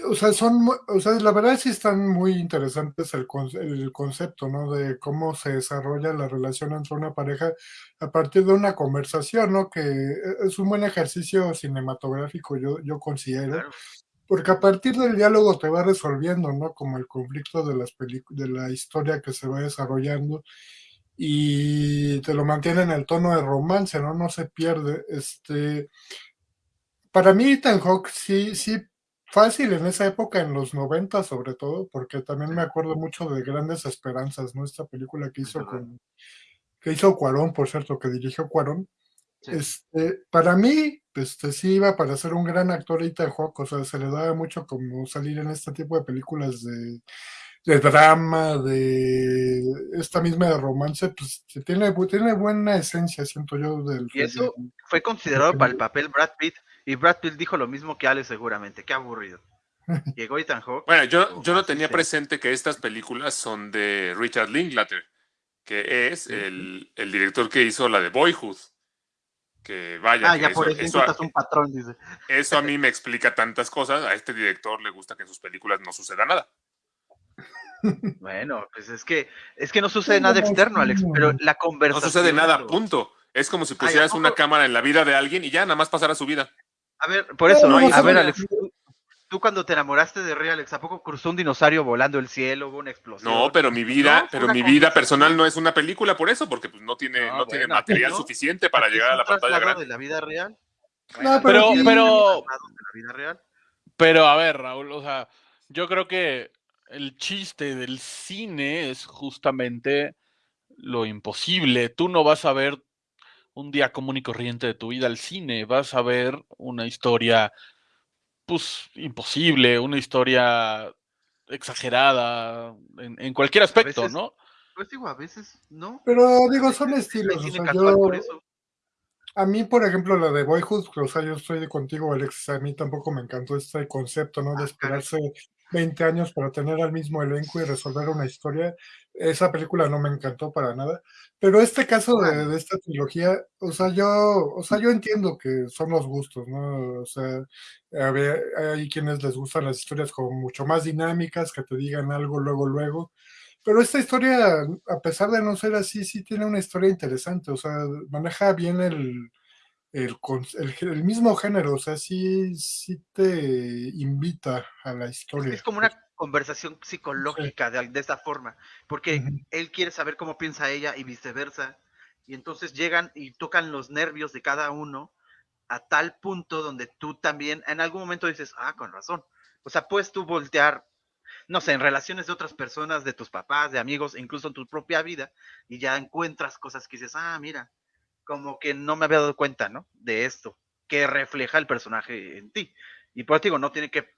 o sea, son, o sea, la verdad sí están muy interesantes el, el concepto, ¿no? De cómo se desarrolla la relación entre una pareja a partir de una conversación, ¿no? Que es un buen ejercicio cinematográfico, yo, yo considero. Claro. Porque a partir del diálogo te va resolviendo, ¿no? Como el conflicto de las de la historia que se va desarrollando y te lo mantiene en el tono de romance, ¿no? No se pierde. Este, para mí Ethan Hawke sí, sí, fácil en esa época, en los 90 sobre todo, porque también me acuerdo mucho de Grandes Esperanzas, ¿no? Esta película que hizo con, que hizo Cuarón, por cierto, que dirigió Cuarón. Sí. Este, para mí, este, sí iba para ser un gran actor Ethan Hawke, o sea, se le daba mucho como salir en este tipo de películas de, de drama, de esta misma de romance, pues tiene, tiene buena esencia, siento yo, del Y eso fue considerado para el papel Brad Pitt y Brad Pitt dijo lo mismo que Alex seguramente. Qué aburrido. Llegó Ethan Hawke. Bueno, yo, yo no Ah, tenía presente que estas películas son de Richard Linklater, que es el, el director que hizo la de Boyhood. Que vaya, Ah, que ya eso, por eso eso, un patrón, dice. eso a mí (laughs) me explica tantas cosas. A este director le gusta que en sus películas no suceda nada. (laughs) Bueno, pues es que es que no sucede nada no, externo, Alex, pero la No conversación. sucede nada, punto. Es como si Ay, ¿a pusieras una cámara en la vida de alguien y ya nada más pasara su vida. A ver, por eso, No, a ver. Alex, tú, cuando te enamoraste de Rey, Alex, ¿a poco cruzó un dinosaurio volando el cielo, hubo una explosión? No, pero mi vida, No, pero mi vida personal no es una película por eso, porque pues no tiene, No, no, tiene bueno, material (laughs) ¿no? suficiente para llegar a la pantalla grande. de la vida real. No, pero- pero- la vida real. Pero a ver, Raúl, o sea, yo creo que el chiste del cine es justamente lo imposible. Tú no vas a ver un día común y corriente de tu vida al cine, vas a ver una historia, pues, imposible, una historia exagerada en, en cualquier aspecto, veces- ¿no? Pues digo, a veces no. Pero digo, son estilos. O cine sea, casual yo, por eso. a mí, por ejemplo, la de Boyhood, o sea, yo estoy contigo, Alex, a mí tampoco me encantó este concepto, ¿no? De Ah, esperarse 20 años para tener al mismo elenco y resolver una historia. Esa película no me encantó para nada. Pero este caso de, de esta trilogía, o sea, yo, o sea, yo entiendo que son los gustos, ¿no? O sea, a ver, hay quienes les gustan las historias como mucho más dinámicas, que te digan algo luego, luego. Pero esta historia, a pesar de no ser así, sí tiene una historia interesante, o sea, maneja bien el, el, el mismo género, o sea, sí, sí te invita a la historia. Es como una conversación psicológica de, de esta forma, porque él quiere saber cómo piensa ella y viceversa. Y entonces llegan y tocan los nervios de cada uno a tal punto donde tú también en algún momento dices, ah, con razón. O sea, puedes tú voltear, no sé, en relaciones de otras personas, de tus papás, de amigos, incluso en tu propia vida, y ya encuentras cosas que dices, ah, mira, como que no me había dado cuenta, ¿no? De esto, que refleja el personaje en ti. Y por eso digo, no tiene que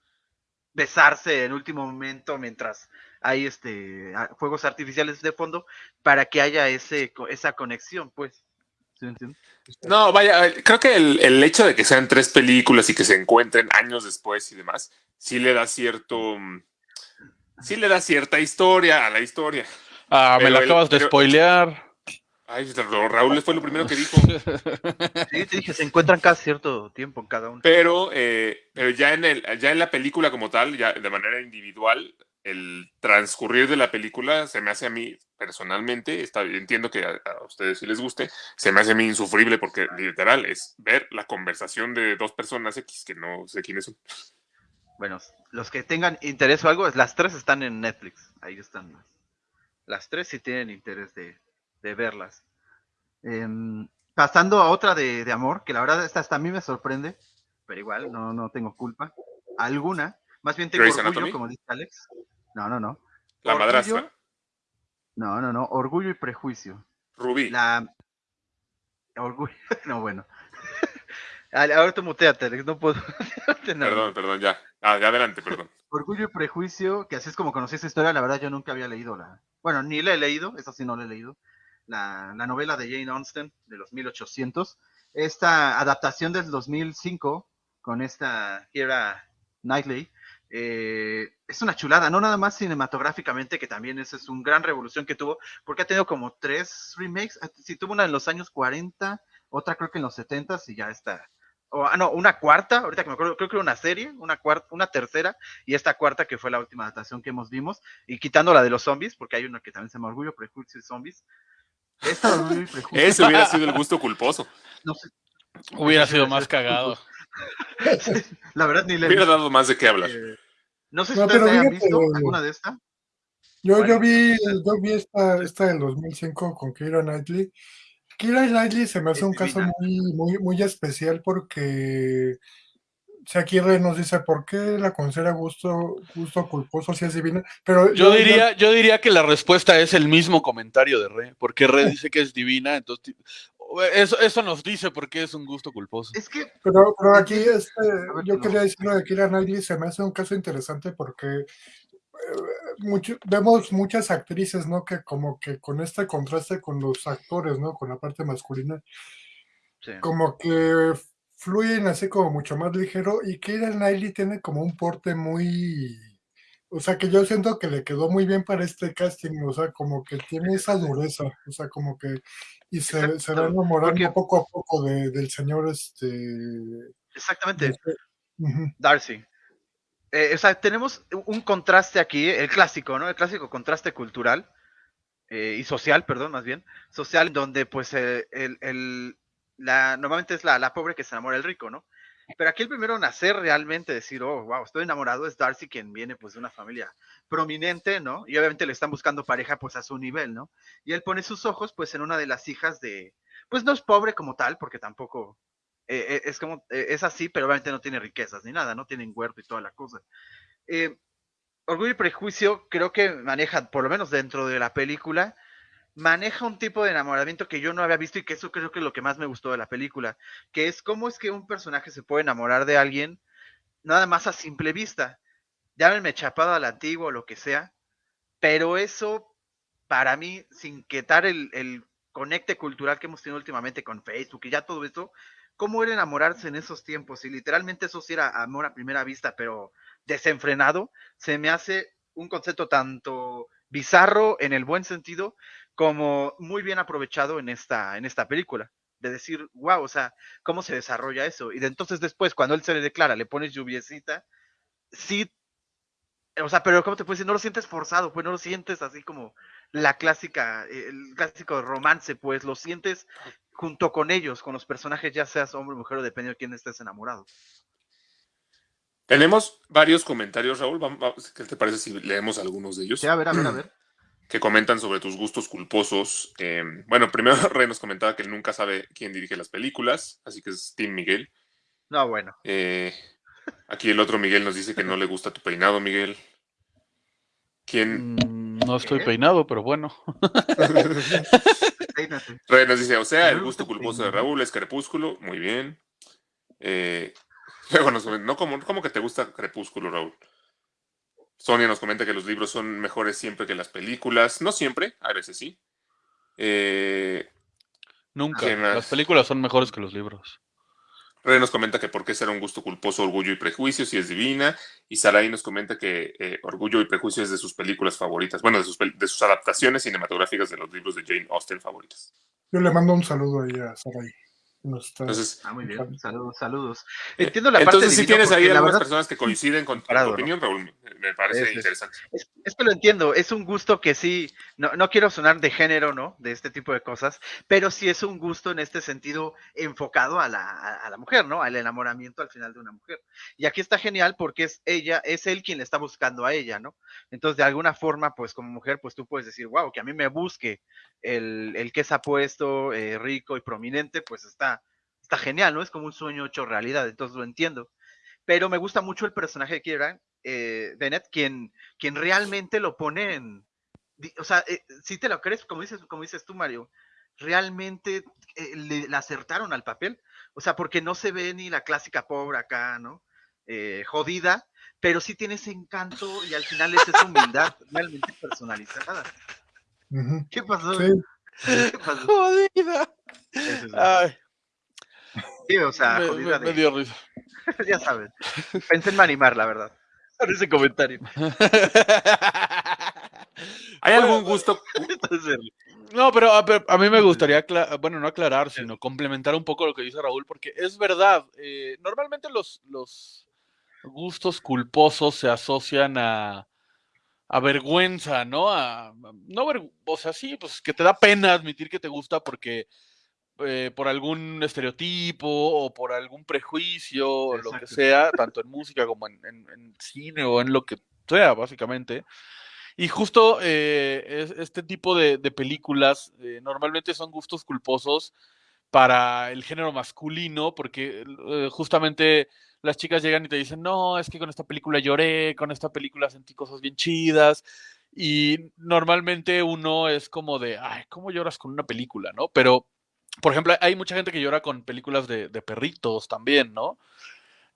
besarse en último momento mientras hay este fuegos artificiales de fondo para que haya ese co- esa conexión, pues. ¿Sí me entiendes? No, vaya, eh, creo que el, el hecho de que sean tres películas y que se encuentren años después y demás, sí le da cierto. mm, Sí le da cierta historia a la historia. Ah, me la el- acabas de pero- spoilear. Ay, Ra- Raúl fue lo primero que dijo. (laughs) Sí, te dije, se encuentran cada cierto tiempo en cada uno. Pero, eh, pero ya en el, ya en la película como tal, ya de manera individual, el transcurrir de la película se me hace a mí personalmente, está, entiendo que a, a ustedes sí les guste, se me hace a mí insufrible porque literal es ver la conversación de dos personas X que no sé quiénes son. Bueno, los que tengan interés o algo, las tres están en Netflix. Ahí están las, las tres si tienen interés de, de verlas. Em, pasando a otra de, de amor, que la verdad esta hasta a mí me sorprende, pero igual no, no tengo culpa. Alguna. Más bien tengo orgullo, Anatomy. como dice Alex. No, no, no. La Orgullo. madrastra, No, no, no. Orgullo y prejuicio. Rubí. La. Orgullo. (laughs) No, bueno. Ahora tú muteate, Alex. No puedo. (laughs) No, Perdón, perdón, ya. Ah, ya adelante, perdón. Orgullo y Prejuicio, que así es como conocí esa historia, la verdad yo nunca había leído la... Bueno, ni la he leído, esa sí no la he leído. La, la novela de Jane Austen de los 1800. Esta adaptación del 2005 con esta Keira Knightley eh, es una chulada, no nada más cinematográficamente, que también esa es una gran revolución que tuvo, porque ha tenido como tres remakes. Sí, tuvo una en los años 40, otra creo que en los 70 y ya está. O, ah, no, una cuarta, ahorita que me acuerdo, creo que era una serie, una cuarta, una tercera, y esta cuarta que fue la última adaptación que hemos vimos, y quitando la de los zombies, porque hay una que también se llama Orgullo, Prejuicio y Zombies. Esta de Orgullo y Prejuicio, Ese hubiera sido el gusto culposo. no sé, Hubiera sido más cagado. (laughs) la verdad ni le Hubiera dado más de qué hablar. Eh, no sé si No, ustedes pero hayan fíjate, visto alguna de estas. Yo, yo vi, yo vi esta, esta del 2005 con Keira Knightley. Keira Knightley se me hace Es un caso divina. muy, muy, muy especial porque si aquí Rey nos dice por qué la considera gusto, gusto culposo si es divina, pero Yo diría, yo diría que la respuesta es el mismo comentario de Re, porque Re dice que es divina, entonces eso, eso nos dice por qué es un gusto culposo. Es que Pero, pero aquí este, yo quería decir lo de Knightley se me hace un caso interesante porque eh, mucho- vemos muchas actrices, ¿no? Que como que con este contraste con los actores, ¿no? Con la parte masculina, sí. como que fluyen así como mucho más ligero y Keira Knightley tiene como un porte muy O sea, que yo siento que le quedó muy bien para este casting, o sea, como que tiene esa dureza, o sea, como que, y se, se va enamorando poco a poco de- del señor, este, Exactamente. Darcy. Eh, o sea, tenemos un contraste aquí, el clásico, ¿no? El clásico contraste cultural eh, y social, perdón, más bien, social, donde pues eh, el, el- la, normalmente es la, la pobre que se enamora del rico, ¿no? Pero aquí el primero en nacer realmente, decir, oh, wow, estoy enamorado, es Darcy, quien viene pues de una familia prominente, ¿no? Y obviamente le están buscando pareja pues a su nivel, ¿no? Y él pone sus ojos pues en una de las hijas de, pues no es pobre como tal, porque tampoco eh, eh, es como, eh, es así, pero obviamente no tiene riquezas ni nada, no tienen huerto y toda la cosa. Orgullo y Prejuicio creo que maneja, por lo menos dentro de la película, maneja un tipo de enamoramiento que yo no había visto y que eso creo que es lo que más me gustó de la película, que es cómo es que un personaje se puede enamorar de alguien nada más a simple vista. Llámenme chapado a la antigua o lo que sea, pero eso para mí, sin quitar el, el conecte cultural que hemos tenido últimamente con Facebook y ya todo eso, ¿cómo era enamorarse en esos tiempos? Y literalmente eso sí era amor a primera vista, pero desenfrenado, se me hace un concepto tanto bizarro en el buen sentido como muy bien aprovechado en esta, en esta película. De decir, wow, o sea, ¿cómo se desarrolla eso? Y de entonces después, cuando él se le declara, le pones lluviecita, sí, o sea, pero ¿cómo te puedes decir? No lo sientes forzado, pues no lo sientes así como la clásica, eh, el clásico romance, pues lo sientes junto con ellos, con los personajes, ya seas hombre o mujer o dependiendo de quién estés enamorado. Tenemos varios comentarios, Raúl. ¿Qué te parece si leemos algunos de ellos? Sí, a ver, a ver, a (clears throat) ver. Que comentan sobre tus gustos culposos. Eh, bueno, (laughs) primero Rey nos comentaba que él nunca sabe quién dirige las películas, así que es Tim Miguel. No, bueno. Eh, aquí el otro Miguel nos dice que no le gusta tu peinado, Miguel. ¿Quién? Mm, No estoy peinado, pero bueno. (laughs) Rey nos dice, o sea, el gusto culposo de. Raúl es Crepúsculo. Muy bien. Eh, luego nos comenta, no, ¿cómo, cómo que te gusta Crepúsculo, Raúl? Sonia nos comenta que los libros son mejores siempre que las películas. No siempre, a veces sí. Eh, Nunca. Las películas son mejores que los libros. Rey nos comenta que por qué será un gusto culposo Orgullo y Prejuicio si es divina. Y Sarai nos comenta que eh, Orgullo y Prejuicio es de sus películas favoritas. Bueno, de sus, de sus adaptaciones cinematográficas de los libros de Jane Austen favoritas. Yo le mando un saludo ahí a Sarai. Está- Entonces, Ah, muy bien. Saludos. Saludos, eh, Entiendo la parte entonces si divina tienes ahí algunas verdad- personas que coinciden con tu opinión, Raúl, me- parece Es- es- interesante. Es, es que lo entiendo, es un gusto que sí, no, no quiero sonar de género, ¿no? De este tipo de cosas, pero sí es un gusto en este sentido enfocado a la, a, a la mujer, ¿no? Al enamoramiento al final de una mujer. Y aquí está genial porque es ella, es él quien le está buscando a ella, ¿no? Entonces, de alguna forma, pues como mujer, pues tú puedes decir, wow, que a mí me busque el, el que es apuesto, eh, rico y prominente, pues está, está genial, ¿no? Es como un sueño hecho realidad, entonces lo entiendo. Pero me gusta mucho el personaje de Kieran eh, Bennett, quien, quien realmente lo pone en. O sea, eh, si te lo crees, como dices, como dices tú, Mario, realmente eh, le, le acertaron al papel. O sea, porque no se ve ni la clásica pobre acá, ¿no? Eh, jodida, pero sí tiene ese encanto y al final es esa humildad (laughs) realmente personalizada. ¿Qué pasó? Sí, (laughs) ¿Qué pasó? Jodida. Es- Ay, Sí, o sea, me, jodida me- dio risa. (laughs) ya sabes. Pensé en animar, la verdad. Por ese comentario. (laughs) ¿Hay algún gusto? (laughs) Entonces, No, pero a, pero a mí me gustaría, bueno, no aclarar, sino complementar un poco lo que dice Raúl, porque es verdad, eh, normalmente los, los gustos culposos se asocian a, a vergüenza, ¿no? A, no ver- o sea, sí, pues que te da pena admitir que te gusta porque eh, por algún estereotipo o por algún prejuicio, o lo que sea, tanto en música como en, en- en cine o en lo que sea, básicamente. Y justo eh, es- este tipo de, de películas eh, normalmente son gustos culposos para el género masculino, porque eh, justamente las chicas llegan y te dicen, no, es que con esta película lloré, con esta película sentí cosas bien chidas. Y normalmente uno es como de, ay, ¿cómo lloras con una película, no? Pero, por ejemplo, hay mucha gente que llora con películas de, de perritos también, ¿no?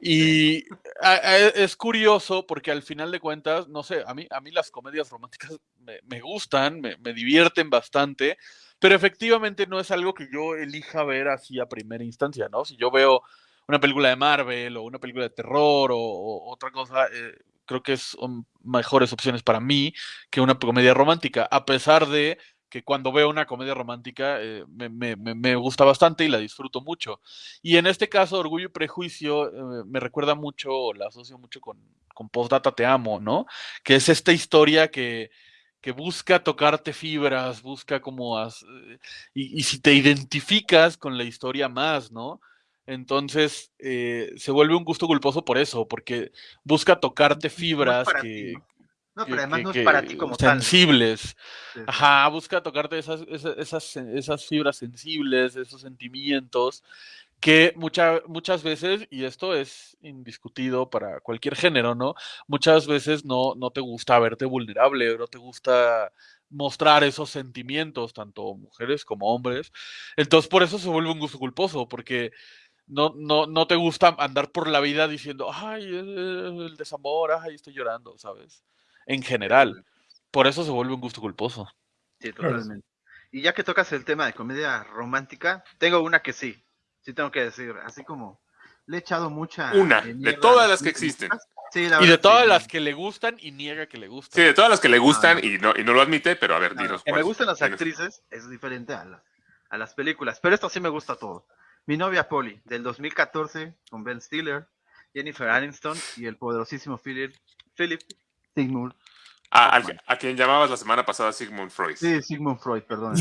Y a- a- es curioso porque al final de cuentas, no sé, a mí, a mí las comedias románticas me, me gustan, me, me divierten bastante, pero efectivamente no es algo que yo elija ver así a primera instancia, ¿no? Si yo veo una película de Marvel o una película de terror o, o otra cosa, eh, creo que son mejores opciones para mí que una comedia romántica, a pesar de que cuando veo una comedia romántica eh, me, me- me- gusta bastante y la disfruto mucho. Y en este caso, Orgullo y Prejuicio eh, me recuerda mucho, la asocio mucho con, con Postdata Te Amo, ¿no? Que es esta historia que, que busca tocarte fibras, busca como... as- eh, y, y si te identificas con la historia más, ¿no? Entonces eh, se vuelve un gusto culposo por eso, porque busca tocarte fibras que, ti, ¿no? No, pero además que- no es para ti como tal. sensibles. Sí. Ajá, busca tocarte esas, esas, esas, esas fibras sensibles, esos sentimientos que mucha- muchas veces, y esto es indiscutido para cualquier género, ¿no? Muchas veces no, no te gusta verte vulnerable, no te gusta mostrar esos sentimientos, tanto mujeres como hombres. Entonces, por eso se vuelve un gusto culposo, porque no, no, no te gusta andar por la vida diciendo, ay, eh, el desamor, ay, estoy llorando, ¿sabes? En general. Por eso se vuelve un gusto culposo. Sí, totalmente. Y ya que tocas el tema de comedia romántica, tengo una que sí, sí tengo que decir, así como le he echado mucha... Una, de todas las que existen. Sí, la Y de todas sí. las que le gustan y niega que le Sí, gustan. de todas las que le gustan Ah. y no, y no lo admite, pero a ver, Claro, dinos que me gustan las actrices es diferente a, la- a las películas, pero esto sí me gusta todo. Mi novia Polly, del 2014, con Ben Stiller, Jennifer Aniston y el poderosísimo Philip, Philip Sigmund. A, quien llamabas la semana pasada Sigmund Freud. Sí, Sigmund Freud, perdón.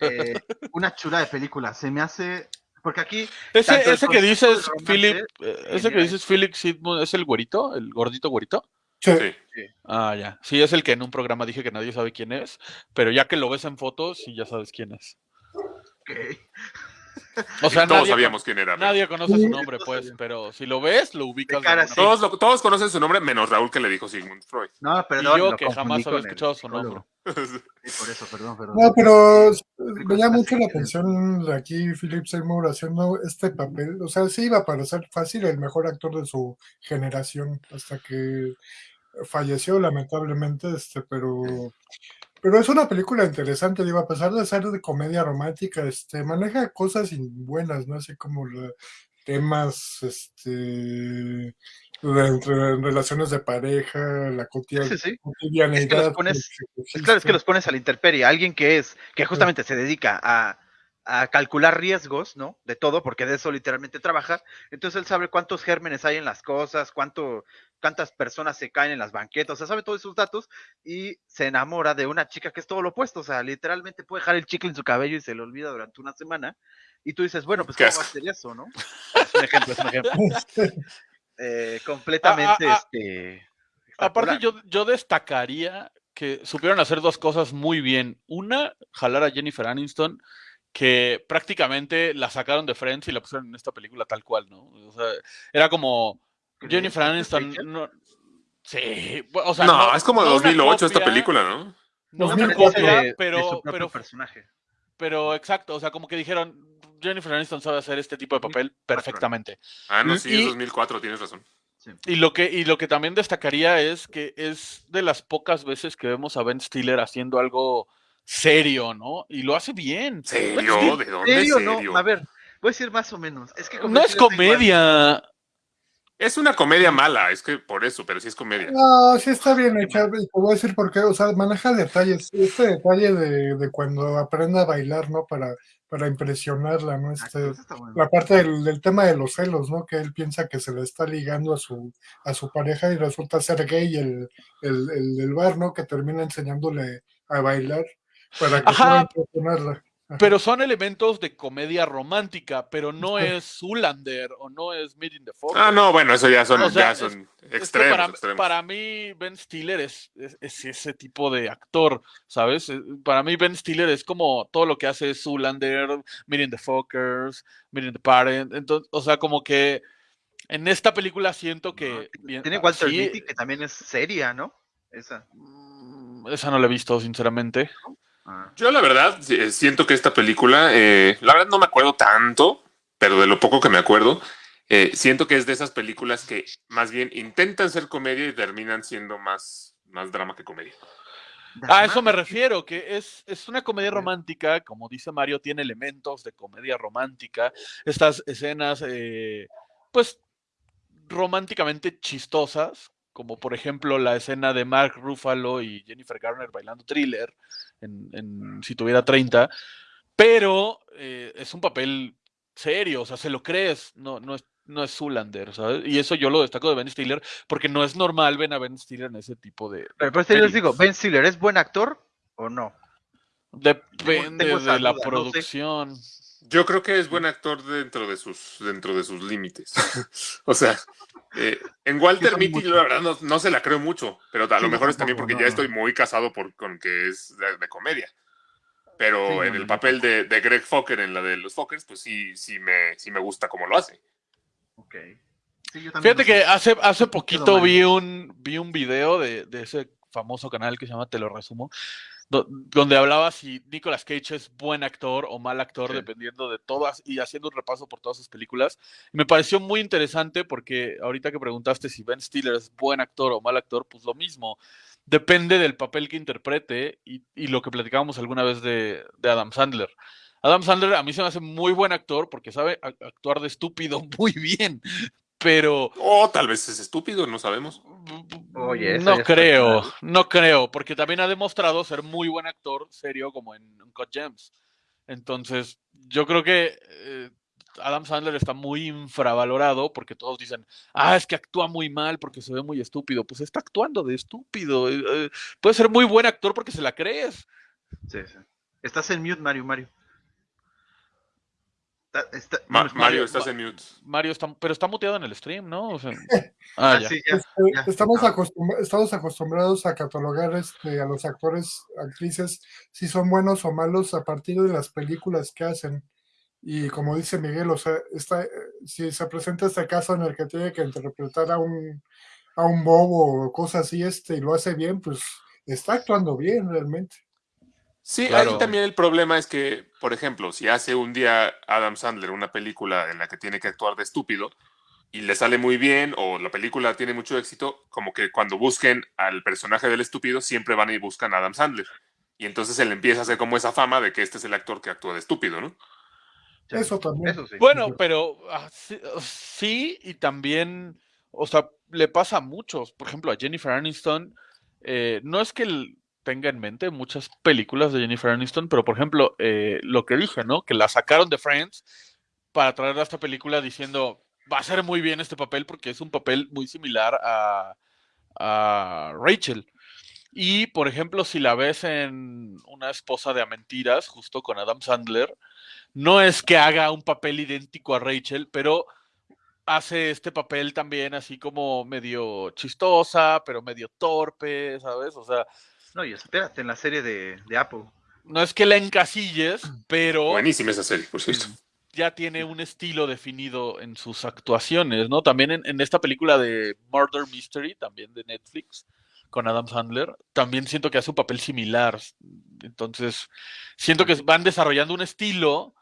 Eh, una chula de película. Se me hace. Porque aquí. Ese, ese que dices, Philip, eh, ese que dices Philip Sidmund, ¿es el güerito? ¿El gordito güerito? Sí, Sí. Ah, ya. Sí, es el que en un programa dije que nadie sabe quién es, pero ya que lo ves en fotos, sí ya sabes quién es. ok, O sea, Todos nadie, sabíamos quién era. pero- nadie conoce su nombre, pues, pero si lo ves, lo ubicas. cara, sí. Todos, lo- todos conocen su nombre, menos Raúl que le dijo Sigmund Freud. No, Y perdón. yo lo que jamás había escuchado su nombre. (laughs) Sí, por eso, perdón, perdón. No, pero me llama mucho la atención de aquí Philip Seymour haciendo este papel. O sea, sí iba a parecer fácil el mejor actor de su generación hasta que falleció lamentablemente, este, pero pero es una película interesante, digo, a pesar de ser de comedia romántica, este, maneja cosas buenas, ¿no? Así como la- temas, este, de entre relaciones de pareja, la cotidia- Sí, sí, cotidianidad. Es que los pones- Es claro, es que los pones a la intemperie. Alguien que es, que justamente se dedica a, a calcular riesgos, ¿no? De todo, porque de eso literalmente trabaja. Entonces él sabe cuántos gérmenes hay en las cosas, cuánto, cuántas personas se caen en las banquetas, o sea, sabe todos esos datos y se enamora de una chica que es todo lo opuesto. O sea, literalmente puede dejar el chicle en su cabello y se le olvida durante una semana. Y tú dices, bueno, pues ¿cómo va a hacer eso, no? Es un ejemplo, es un ejemplo. (laughs) Eh, completamente, Ah, ah, ah. este. Aparte, yo, yo destacaría que supieron hacer dos cosas muy bien. Una, jalar a Jennifer Aniston, que prácticamente la sacaron de Friends y la pusieron en esta película tal cual, ¿no? O sea, era como. Jennifer ¿Es Aniston. No, sí, bu- o sea, no, es como no una 2008 esta película, ¿no? No No, una pero cuatro. copia, de- de su pero, personaje. pero exacto, o sea, como que dijeron, Jennifer Aniston sabe hacer este tipo de papel perfectamente. Ah, no, sí, Y- es 2004, tienes razón. Y lo que, y lo que también destacaría es que es de las pocas veces que vemos a Ben Stiller haciendo algo serio, ¿no? Y lo hace bien. ¿Serio? (laughs) ¿De dónde ¿Serio? serio? No, a ver, voy a decir más o menos. Es que No es comedia. Es una comedia mala, es que por eso, pero sí es comedia. No, sí está bien hecha, te voy a decir por qué, o sea, maneja detalles, este detalle de, de cuando aprende a bailar, ¿no? Para, para impresionarla, ¿no? Este, la parte del, del tema de los celos, ¿no? Que él piensa que se le está ligando a su, a su pareja y resulta ser gay el, el, el del bar, ¿no? Que termina enseñándole a bailar para que Ajá. Pero son elementos de comedia romántica, pero no es Zoolander o no es Meeting the Fox. Ah, no, bueno, eso ya son, O sea, ya es- son Es que extremos, para, extremos. para mí, Ben Stiller es, es- es ese tipo de actor, ¿sabes? Eh, Para mí, Ben Stiller es como todo lo que hace Zoolander, Meeting the Fockers, Meeting the Parent. Entonces, o sea, como que en esta película siento que. bien- Tiene ah, Walter sí, Mitty, que también es seria, ¿no? Esa. mm, Esa no la he visto, sinceramente. Ah. Yo la verdad eh, siento que esta película, eh, la verdad no me acuerdo tanto, pero de lo poco que me acuerdo, eh, siento que es de esas películas que más bien intentan ser comedia y terminan siendo más, más drama que comedia. A eso me refiero, que es, es una comedia romántica, como dice Mario, tiene elementos de comedia romántica. Estas escenas, eh, pues, románticamente chistosas, como por ejemplo la escena de Mark Ruffalo y Jennifer Garner bailando thriller, en, en si tuviera 30, pero eh, es un papel serio, o sea, se lo crees, no, no es no es Zulander, ¿sabes? Y eso yo lo destaco de Ben Stiller, porque no es normal ver a Ben Stiller en ese tipo de. Pero por yo les digo, ¿Ben Stiller es buen actor o no? Depende de la no sé. Yo creo que es buen actor dentro de sus, dentro de sus límites. (laughs) o sea, eh, en Walter Mitty, yo la verdad no, no se la creo mucho, pero a Sí, lo mejor es también porque no, ya no. estoy muy casado por, con que es de, de comedia. Pero Sí, en no, el papel de, de Greg Fokker en la de los Fokkers, pues sí, sí me, sí me gusta cómo lo hace. Ok. Sí, yo también Fíjate que sé. hace, hace poquito vi un, vi un video de, de ese famoso canal que se llama Te lo resumo, donde hablaba si Nicolas Cage es buen actor o mal actor, Sí. dependiendo de todas, y haciendo un repaso por todas sus películas. Y me pareció muy interesante porque ahorita que preguntaste si Ben Stiller es buen actor o mal actor, pues lo mismo. Depende del papel que interprete y, y lo que platicábamos alguna vez de, de Adam Sandler. Adam Sandler a mí se me hace muy buen actor porque sabe actuar de estúpido (laughs) muy bien, pero O tal vez es estúpido, no sabemos. Oye, no creo, no creo, porque también ha demostrado ser muy buen actor serio como en Uncut Gems. Entonces, yo creo que eh, Adam Sandler está muy infravalorado porque todos dicen, ah, es que actúa muy mal porque se ve muy estúpido. Pues está actuando de estúpido. eh, eh, puede ser muy buen actor porque se la crees. Sí, sí. Estás en mute, Mario, Mario. Está- está- Ma- no me escuchas. Mario, estás en mute. Mario está, pero está muteado en el stream, ¿no? O sea, (laughs) ah, ya. sí, ya. Ya. estamos, acostum- estamos acostumbrados a catalogar este, a los actores, actrices, si son buenos o malos a partir de las películas que hacen. Y como dice Miguel, o sea, está, eh, si se presenta este caso en el que tiene que interpretar a un, a un bobo o cosas así, este, y lo hace bien, pues está actuando bien realmente. Sí, Claro. ahí también el problema es que, por ejemplo, si hace un día Adam Sandler una película en la que tiene que actuar de estúpido y le sale muy bien o la película tiene mucho éxito, como que cuando busquen al personaje del estúpido siempre van y buscan a Adam Sandler. Y entonces él empieza a hacer como esa fama de que este es el actor que actúa de estúpido, ¿no? Eso también. Eso sí. Bueno, pero ah, sí, sí, y también, o sea, le pasa a muchos. Por ejemplo, a Jennifer Aniston, eh, no es que él tenga en mente muchas películas de Jennifer Aniston, pero por ejemplo, eh, lo que dije, ¿no? Que la sacaron de Friends para traer a esta película diciendo, va a ser muy bien este papel porque es un papel muy similar a, a Rachel. Y, por ejemplo, si la ves en Una esposa de a mentiras, justo con Adam Sandler, no es que haga un papel idéntico a Rachel, pero hace este papel también así como medio chistosa, pero medio torpe, ¿sabes? O sea, No, y espérate, en la serie de, de Apple. no es que la encasilles, pero Buenísima esa serie, por cierto. ya tiene un estilo definido en sus actuaciones, ¿no? También en, en esta película de Murder Mystery, también de Netflix, con Adam Sandler, también siento que hace un papel similar. Entonces, siento que van desarrollando un estilo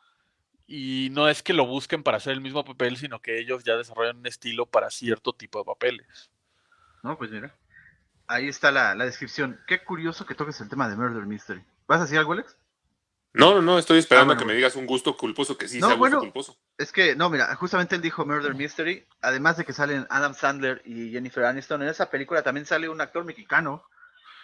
y no es que lo busquen para hacer el mismo papel, sino que ellos ya desarrollan un estilo para cierto tipo de papeles. No, pues mira. Ahí está la, la descripción. Qué curioso que toques el tema de Murder Mystery. ¿Vas a decir algo, Alex? No, no, no, estoy esperando Ah, bueno, a que me digas un gusto culposo que sí No, sea gusto bueno. culposo. Es que, no, mira, justamente él dijo Murder Mystery. Además de que salen Adam Sandler y Jennifer Aniston, en esa película también sale un actor mexicano.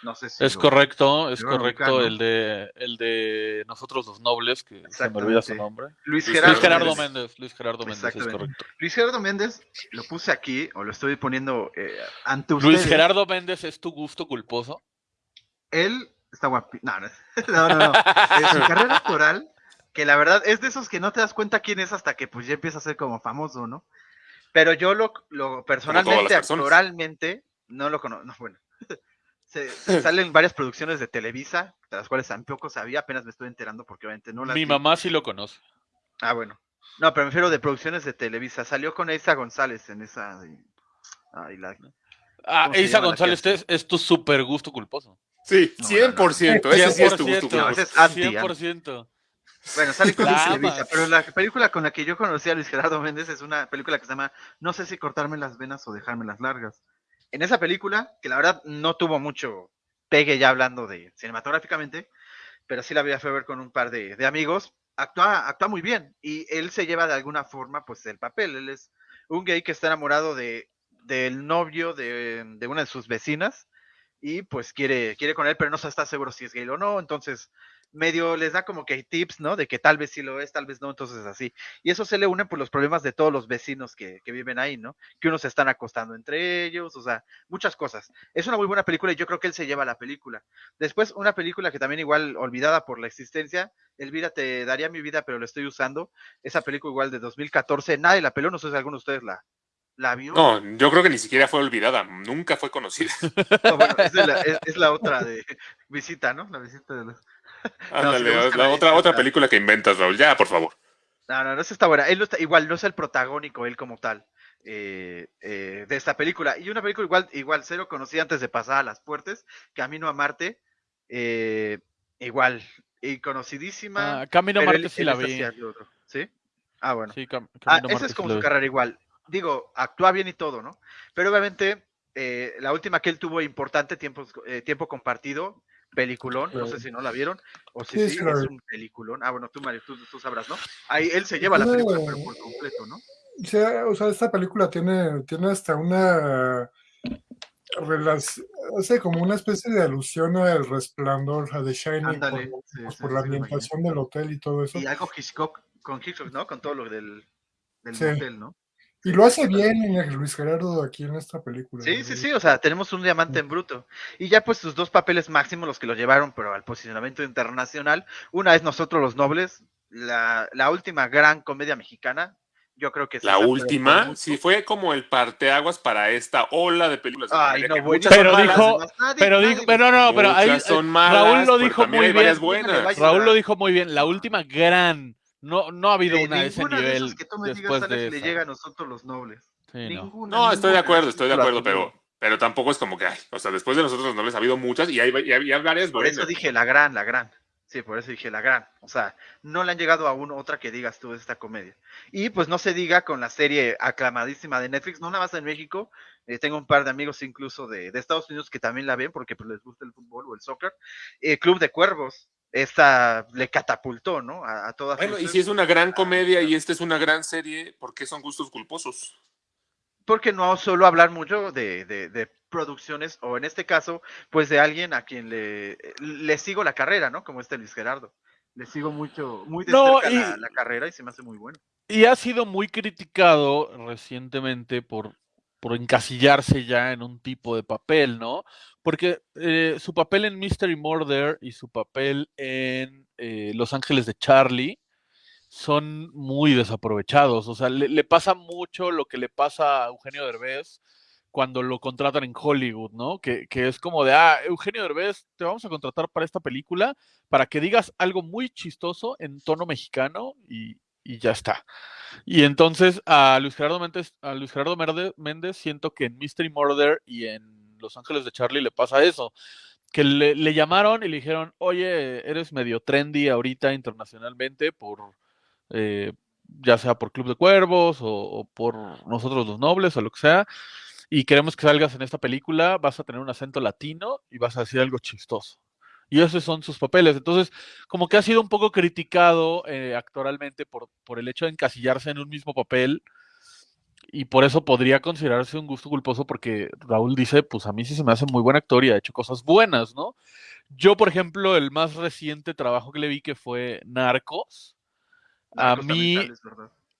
No sé si. Es lo- correcto, es correcto ubicar, ¿no? el de el de nosotros los nobles, que se me olvida su nombre. Luis Luis Gerardo, Luis Gerardo Méndez. Méndez, Luis Gerardo Méndez, es correcto. Luis Gerardo Méndez, lo puse aquí, o lo estoy poniendo eh, ante Luis ustedes. Gerardo Méndez es tu gusto culposo. Él está guapi. No, no, (laughs) no, no. no. Su carrera (laughs) actoral, que la verdad es de esos que no te das cuenta quién es hasta que pues ya empieza a ser como famoso, ¿no? Pero yo lo, lo personalmente, actoralmente, no lo conozco. No, bueno. (laughs) Se, salen varias producciones de Televisa, de las cuales tampoco sabía, apenas me estoy enterando porque obviamente no las Mi vi. mamá sí lo conoce. Ah, bueno. No, pero me refiero de producciones de Televisa. Salió con Isa González en esa. la- Ah, ¿Cómo se Isa la González es, es tu super gusto culposo. Sí, No, 100%. Ese sí es tu 100%. gusto No, culposo. es anti, 100%. Bueno, sale con La Televisa, pero la película con la que yo conocí a Luis Gerardo Méndez es una película que se llama No sé si cortarme las venas o dejarme las largas. En esa película, que la verdad no tuvo mucho pegue ya hablando de cinematográficamente, pero sí la vi a ver con un par de, de amigos, actúa, actúa muy bien y él se lleva de alguna forma pues el papel. Él es un gay que está enamorado de del novio de, de una de sus vecinas y pues quiere, quiere con él, pero no se está seguro si es gay o no, entonces medio les da como que tips, ¿no? De que tal vez sí lo es, tal vez no, entonces así. Y eso se le une por los problemas de todos los vecinos que, que viven ahí, ¿no? Que unos se están acostando entre ellos, o sea, muchas cosas. Es una muy buena película y yo creo que él se lleva la película. Después, una película que también igual olvidada por la existencia, Elvira, te daría mi vida, pero lo estoy usando. Esa película igual de 2014, nadie la peló, no sé si alguno de ustedes la, la vio. No, yo creo que ni siquiera fue olvidada, nunca fue conocida. (laughs) No, bueno, es, la, es, es la otra de visita, ¿no? La visita de los... (laughs) Ándale, la ahí, otra, otra película que inventas, Raúl, ya, por favor. No, no, no, esa está buena. Él no está, igual no es el protagónico, él como tal, eh, eh, de esta película. Y una película igual, igual cero conocida antes de pasar a las puertas, Camino a Marte, eh, igual, y conocidísima. Ah, Camino a Marte él- sí él la vi. ¿Sí? Ah, bueno. Sí, Cam- Ah, esa es como su carrera igual. Digo, actúa bien y todo, ¿no? Pero obviamente, eh, la última que él tuvo importante, tiempo, eh, tiempo compartido, peliculón, no sé si no la vieron, o si Sí, es un peliculón. Ah, bueno, tú, Mario, tú, tú sabrás, ¿no? Ahí él se lleva la película, pero por completo, ¿no? Sí, o sea, esta película tiene, tiene hasta una relación, o sea, como una especie de alusión al resplandor, a The Shining, Ándale, por, sí, pues, sí, la ambientación del hotel y todo eso. Y algo Hitchcock, con Hitchcock, ¿no? Con todo lo del, del motel, ¿no? Y lo hace bien Luis Gerardo aquí en esta película. Sí, ¿no? sí, sí, o sea, tenemos un diamante en bruto. Y ya pues sus dos papeles máximos, los que lo llevaron, pero al posicionamiento internacional. Una es Nosotros los Nobles, la, la última gran comedia mexicana. Yo creo que sí La última, sí, fue como el parteaguas para esta ola de películas. Ay, no, muchas Pero son malas, dijo- nadie- Pero nadie dijo, pero no, pero ahí son malas, Raúl lo dijo muy bien. Buenas. Raúl lo dijo muy bien. La última gran. No, no ha habido de una de ese ninguna de nivel esas que tú me digas, después Alex, de le llega a nosotros los nobles. Sí, no. Ninguna, No, estoy de acuerdo, estoy de acuerdo, pero, pero tampoco es como que, ay, o sea, después de nosotros no les ha habido muchas y hay, y hay- y hay varias Por buenas. eso dije la gran, la gran. Sí, por eso dije la gran. O sea, no le han llegado a una otra que digas tú de esta comedia. Y pues no se diga con la serie aclamadísima de Netflix, no nada más en México. eh, tengo un par de amigos incluso de, de Estados Unidos que también la ven porque pues, les gusta el fútbol o el soccer. Eh, Club de Cuervos. Esta le catapultó, ¿no? A, a todas Bueno, y si es una gran comedia y esta es una gran serie, ¿por qué son gustos culposos? porque no solo hablar mucho de, de- de producciones, o en este caso, pues de alguien a quien le, le sigo la carrera, ¿no? Como este Luis Gerardo. Le sigo mucho, muy de No, cerca y- la, la carrera y se me hace muy bueno. Y ha sido muy criticado recientemente por, por encasillarse ya en un tipo de papel, ¿no? Porque eh, su papel en Mystery Murder y su papel en eh, Los Ángeles de Charlie son muy desaprovechados. O sea, le, pasa mucho lo que le pasa a Eugenio Derbez cuando lo contratan en Hollywood, ¿no? Que, que es como de, ah, Eugenio Derbez, te vamos a contratar para esta película para que digas algo muy chistoso en tono mexicano y, y ya está. Y entonces a Luis Gerardo Méndez, a Luis Gerardo Méndez siento que en Mystery Murder y en Los Ángeles de Charlie le pasa eso. Que le, le llamaron y le dijeron, oye, eres medio trendy ahorita internacionalmente por, eh, ya sea por Club de Cuervos o, o por Nosotros los Nobles o lo que sea, y queremos que salgas en esta película, vas a tener un acento latino y vas a decir algo chistoso. Y esos son sus papeles. Entonces, como que ha sido un poco criticado eh, actoralmente por, por el hecho de encasillarse en un mismo papel. Y por eso podría considerarse un gusto culposo porque Raúl dice, pues a mí sí se me hace muy buen actor y ha hecho cosas buenas, ¿no? Yo, por ejemplo, el más reciente trabajo que le vi que fue Narcos, a Narcos mí es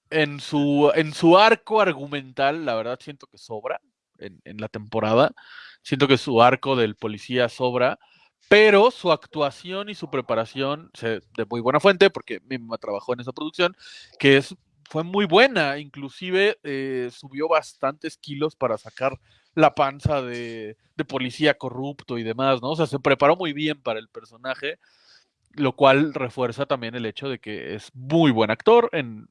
en su, en su arco argumental, la verdad siento que sobra en, en la temporada. Siento que su arco del policía sobra, pero su actuación y su preparación de muy buena fuente, porque mi mamá trabajó en esa producción, que es, fue muy buena. Inclusive eh, subió bastantes kilos para sacar la panza de, de policía corrupto y demás, ¿no? O sea, se preparó muy bien para el personaje lo cual refuerza también el hecho de que es muy buen actor,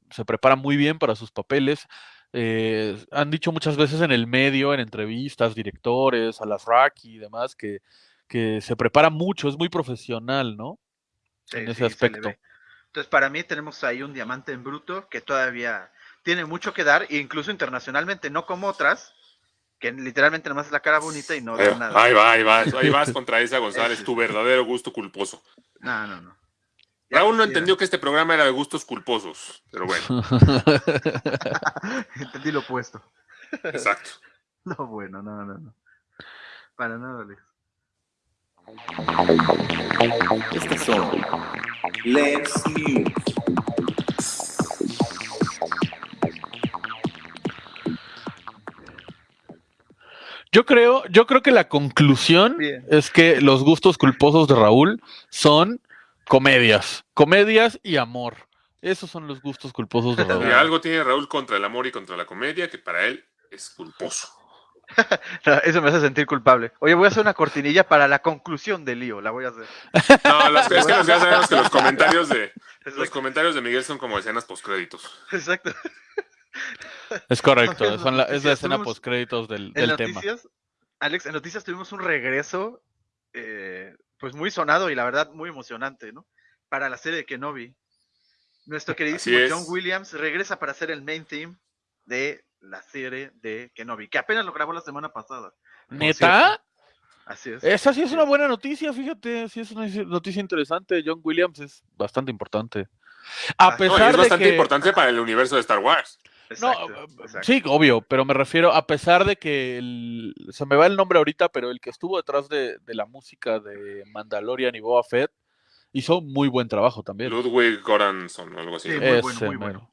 se prepara muy bien para sus papeles. eh, han dicho muchas veces en el medio, en entrevistas, directores, a las Rocky y demás, que, que se prepara mucho, es muy profesional, ¿no? Sí, en ese sí, aspecto. Entonces, para mí tenemos ahí un diamante en bruto que todavía tiene mucho que dar, e incluso internacionalmente, no como otras, que literalmente nomás es la cara bonita y no da nada. ahí va, ahí va, ahí vas (laughs) contra Isa González, tu verdadero gusto culposo. No, no, no. Ya Raúl no quisiera. entendió que este programa era de gustos culposos, pero bueno, (laughs) Entendí lo opuesto. exacto. (laughs) No, bueno, no, no, no. Para nada, Alex. Estas son Lens News. Yo creo, yo creo que la conclusión Bien. es que los gustos culposos de Raúl son comedias, comedias y amor. Esos son los gustos culposos de Y Raúl. algo tiene Raúl contra el amor y contra la comedia que para él es culposo. (laughs) No, eso me hace sentir culpable. Oye, voy a hacer una cortinilla para la conclusión del lío. La voy a hacer. (laughs) No, los- es que los- ya sabemos que los comentarios de los comentarios de Miguel son como escenas postcréditos. Exacto. Es correcto, En son la- es la escena postcréditos del, En del tema. noticias, Alex, en noticias tuvimos un regreso, eh, pues muy sonado y la verdad muy emocionante, ¿no? Para la serie de Kenobi. Nuestro queridísimo. John Williams regresa para hacer el main theme de la serie de Kenobi, que apenas lo grabó la semana pasada. ¿Neta? Así es. Esa sí es una buena noticia, fíjate, sí es una noticia interesante. John Williams es bastante importante. A Ah, no, pesar es de bastante que... importante para el universo de Star Wars. No, Exacto, sí, obvio, pero me refiero, a pesar de que el- se me va el nombre ahorita, pero el que estuvo detrás de, de la música de Mandalorian y Boba Fett hizo muy buen trabajo también. Ludwig Goranson o algo así. Sí, ¿no? muy bueno, muy bueno.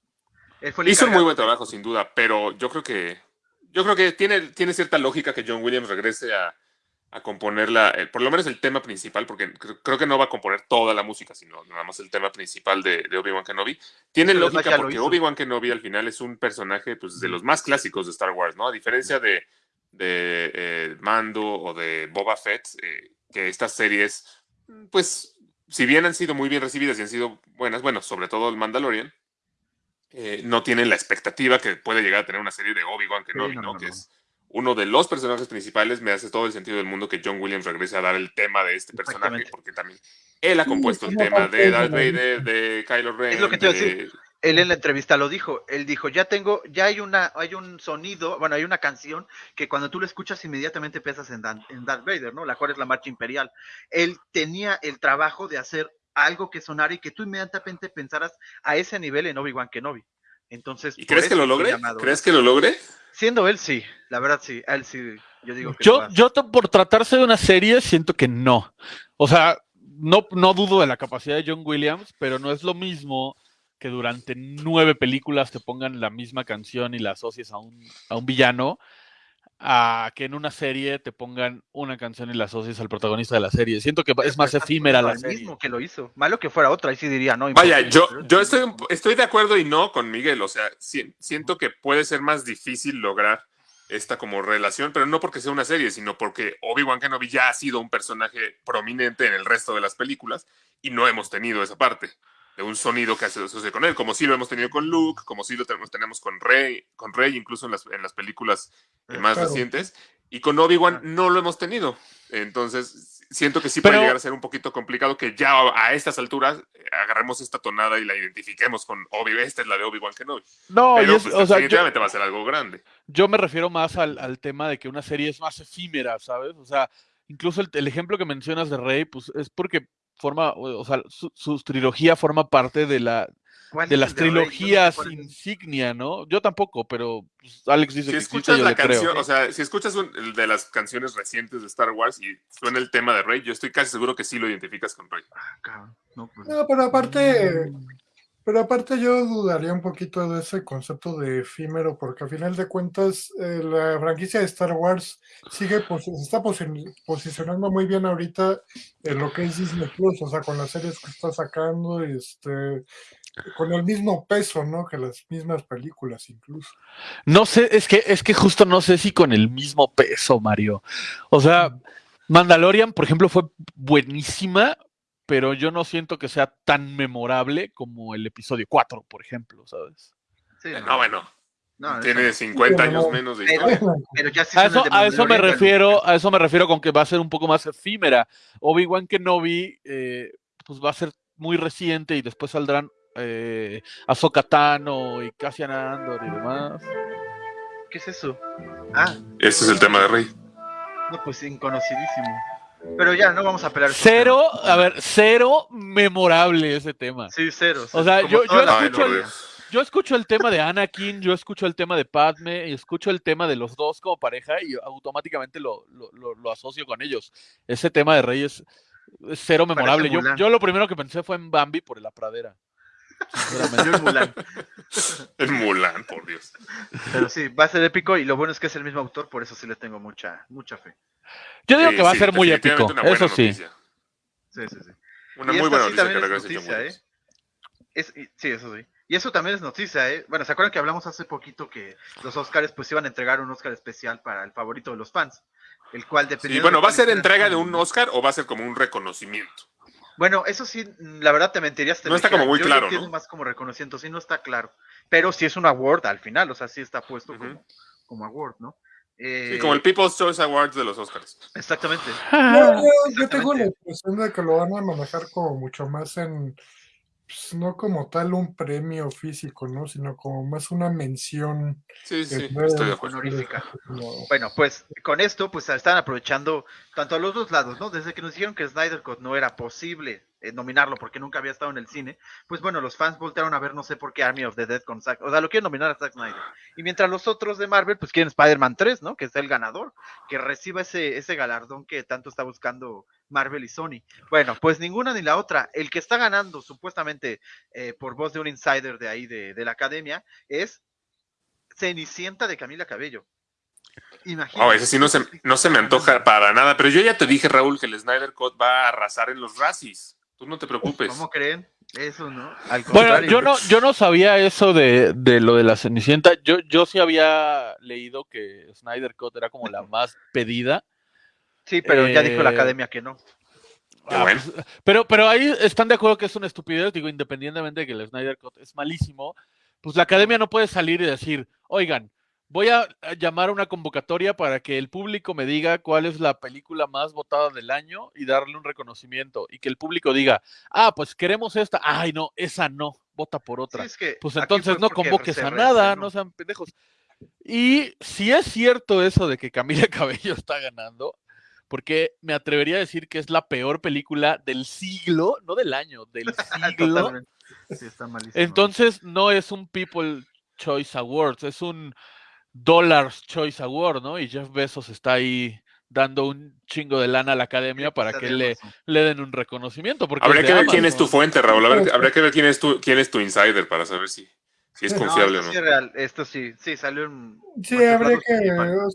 Mero. Él fue el Hizo un muy buen trabajo, sin duda, pero yo creo que yo creo que tiene, tiene cierta lógica que John Williams regrese a, a componer la, eh, por lo menos el tema principal, porque cre- creo que no va a componer toda la música, sino nada más el tema principal de, de Obi-Wan Kenobi. Tiene Pero lógica porque. Obi-Wan Kenobi al final es un personaje pues, de los más clásicos de Star Wars, ¿no? A diferencia de, de eh, Mando o de Boba Fett, eh, que estas series, pues, si bien han sido muy bien recibidas y han sido buenas, bueno, sobre todo el Mandalorian, eh, no tienen la expectativa que puede llegar a tener una serie de Obi-Wan Kenobi, no, ¿no? no, Que no. es uno de los personajes principales. Me hace todo el sentido del mundo que John Williams regrese a dar el tema de este personaje, porque también él ha compuesto el tema de Darth Vader, de Kylo Ren. Es lo que te iba a decir. de- Él en la entrevista lo dijo. Él dijo, ya tengo, ya hay una, hay un sonido, bueno, hay una canción que cuando tú la escuchas inmediatamente piensas en, Dan- en Darth Vader, ¿no? La cual es la marcha imperial. Él tenía el trabajo de hacer algo que sonara y que tú inmediatamente pensaras a ese nivel en Obi-Wan Kenobi. Entonces, ¿Y crees que lo logre? llamado. ¿Crees que lo logre? Siendo él, sí. La verdad, sí. Él sí. Yo digo que Yo, yo por tratarse de una serie siento que no. O sea, no, no dudo de la capacidad de John Williams, pero no es lo mismo que durante nueve películas te pongan la misma canción y la asocies a un, a un villano, a que en una serie te pongan una canción y la asocies al protagonista de la serie. Siento que es más efímera la serie. mismo que lo hizo. Malo que fuera otra, ahí sí diría, no. Vaya, yo, yo estoy, estoy de acuerdo y no con Miguel. O sea, si- siento que puede ser más difícil lograr esta como relación, pero no porque sea una serie, sino porque Obi-Wan Kenobi ya ha sido un personaje prominente en el resto de las películas y no hemos tenido esa parte de un sonido que se asocia con él, como sí lo hemos tenido con Luke, como sí lo tenemos, tenemos con Rey, con Rey incluso en las, en las películas eh, más Claro. recientes, y con Obi-Wan no lo hemos tenido. Entonces, siento que sí puede llegar a ser un poquito complicado que ya a estas alturas eh, agarremos esta tonada y la identifiquemos con Obi, esta es la de Obi-Wan Kenobi. No, Pero es- pues, o sea, yo, definitivamente va a ser algo grande. yo me refiero más al, al tema de que una serie es más efímera, ¿sabes? O sea, incluso el, el ejemplo que mencionas de Rey, pues es porque forma, o sea, su, su trilogía forma parte de la ¿Cuál de las trilogías insignia, ¿no? Yo tampoco, pero pues, Alex dice Si que existe, escuchas yo la creo. canción, o sea, si escuchas un- el de las canciones recientes de Star Wars y suena el tema de Rey, yo estoy casi seguro que sí lo identificas con Rey. Ah, cabrón. No, pues, No, pero aparte. Pero aparte yo dudaría un poquito de ese concepto de efímero, porque a final de cuentas eh, la franquicia de Star Wars sigue se está posi- posicionando muy bien ahorita en lo que es Disney Plus, o sea, con las series que está sacando, este, con el mismo peso, ¿no? Que las mismas películas incluso. No sé, es que, es que justo no sé si con el mismo peso, Mario. O sea, Mandalorian, por ejemplo, fue buenísima, pero yo no siento que sea tan memorable como el episodio 4, por ejemplo, ¿sabes? sí, No, bueno, No, tiene eso 50 años no. menos de historia. Pero ya sí A eso, a eso me refiero, a eso me refiero con que va a ser un poco más efímera. Obi-Wan Kenobi, eh, pues va a ser muy reciente y después saldrán eh, Ahsoka Tano y Cassian Andor y demás. ¿Qué es eso? Ah, Ese es el tema de Rey. no, pues inconocidísimo. Pero ya, no vamos a pelear. Cero, a ver, cero memorable ese tema. Sí, cero. O sea, yo- yo escucho el- yo escucho el tema de Anakin, yo escucho el tema de Padme, y escucho el tema de los dos como pareja y automáticamente lo, lo, lo- lo asocio con ellos. Ese tema de Rey es, cero memorable. Yo, yo lo primero que pensé fue en Bambi por la pradera. Yo Mulan. El Mulan, por Dios. Pero sí, va a ser épico y lo bueno es que es el mismo autor, por eso sí le tengo mucha, mucha fe. Yo digo Sí, que va a ser muy épico, eso sí. noticia. Sí, sí, sí. Una Y muy buena sí noticia que es noticia. ¿eh? Es- y- sí, eso sí. Y eso también es noticia, ¿eh? Bueno, ¿se acuerdan que hablamos hace poquito que los Oscars pues iban a entregar un Oscar especial para el favorito de los fans? El cual Sí, dependiendo bueno, de ¿va a ser entrega de un Oscar o va a ser como un reconocimiento? Bueno, eso sí, la verdad te mentiría. si te No está dijera. como muy Yo lo claro, entiendo ¿no? más como reconocimiento, sí, no está claro. Pero sí es un award al final, o sea, sí está puesto Ujú. como, como award, ¿no? Sí, Eh, como el People's Choice Awards de los Oscars. Exactamente. Yo, yo- yo tengo la impresión de que lo van a manejar como mucho más en, pues, no como tal un premio físico, ¿no? Sino como más una mención. Sí, sí, que estoy de acuerdo. Honorífica. como- Bueno, pues con esto, pues están aprovechando tanto a los dos lados, ¿no? Desde que nos dijeron que Snyder Cut no era posible eh, nominarlo porque nunca había estado en el cine, pues bueno, los fans voltearon a ver no sé por qué Army of the Dead con Zack, o sea, lo quieren nominar a Zack Snyder. Y mientras los otros de Marvel, pues quieren Spider-Man 3, ¿no? Que es el ganador, que reciba ese, ese galardón que tanto está buscando Marvel y Sony. Bueno, pues ninguna ni la otra. El que está ganando, supuestamente, eh, por voz de un insider de ahí de, de la academia, es Cenicienta de Camila Cabello. Imagínate. Oh, ese sí no se, no se me antoja para nada. Pero yo ya te dije, Raúl, que el Snyder Cut va a arrasar en los Razzies. Tú no te preocupes. ¿Cómo creen? Eso, ¿no? Al Bueno, yo no, yo no sabía eso de, de lo de la Cenicienta. Yo, yo sí había leído que Snyder Cut era como la más pedida. Sí, pero ya dijo la eh, academia que no. Ah, bueno. pues, pero, pero ahí están de acuerdo que es una estupidez, digo, independientemente de que el Snyder Cut es malísimo, pues la academia no puede salir y decir, oigan, voy a llamar a una convocatoria para que el público me diga cuál es la película más votada del año y darle un reconocimiento. Y que el público diga, ah, pues queremos esta, ay no, esa no, vota por Sí, otra. es que Pues entonces no convoques a nada, no sean pendejos. Y si es cierto eso de que Camila (laughs) Cabello está ganando, porque me atrevería a decir que es la peor película del siglo, no del año, del (laughs) siglo. Sí, está. Entonces no es un People Choice Awards, es un Dollars Choice Award, ¿no? Y Jeff Bezos está ahí dando un chingo de lana a la academia para que le, le den un reconocimiento. Porque Habría que ver quién es tu fuente, Raúl. Habría, habría que ver quién es tu, quién es tu insider para saber si, si es No, confiable o esto no. sí es real. Esto sí, sí, salió en. Sí, habría que.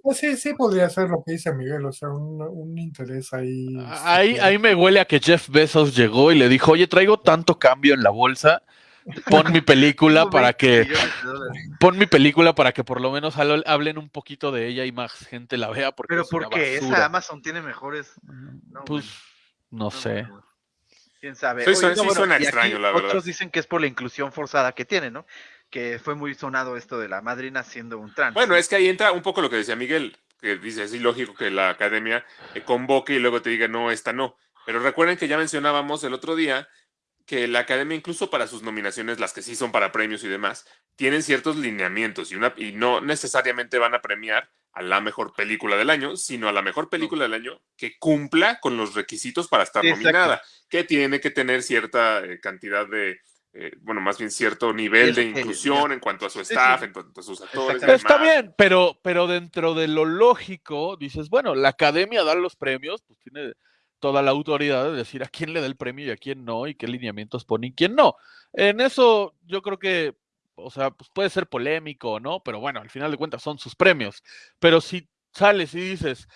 O sea, sí, sí podría ser lo que dice Miguel, o sea, un, un interés ahí. Ahí, ahí me huele a que Jeff Bezos llegó y le dijo, oye, traigo tanto cambio en la bolsa, pon mi película para 20 que, pon mi película para que por lo menos hable- hablen un poquito de ella y más gente la vea porque Pero es porque esa Amazon tiene mejores. No, pues no no, sé. Quién sabe. Sí, Oye, suena- no, sí bueno, suena y aquí extraño, la verdad. Otros dicen que es por la inclusión forzada que tiene, ¿no? Que fue muy sonado esto de la madrina siendo un trans. Bueno, ¿no? es que ahí entra un poco lo que decía Miguel, que dice, es ilógico que la academia eh, convoque y luego te diga, no, esta no. Pero recuerden que ya mencionábamos el otro día que la academia, incluso para sus nominaciones, las que sí son para premios y demás, tienen ciertos lineamientos y, una, y no necesariamente van a premiar a la mejor película del año, sino a la mejor película del año que cumpla con los requisitos para estar exacto. nominada, que tiene que tener cierta eh, cantidad de, eh, bueno, más bien cierto nivel de inclusión en cuanto a su staff, sí. en cuanto a sus actores. Está bien, pero, pero dentro de lo lógico, dices, bueno, la academia da los premios, pues tiene toda la autoridad de decir a quién le da el premio y a quién no, y qué lineamientos pone y quién no. En eso yo creo que, o sea, pues puede ser polémico, ¿no? Pero bueno, al final de cuentas son sus premios. Pero si sales y dices,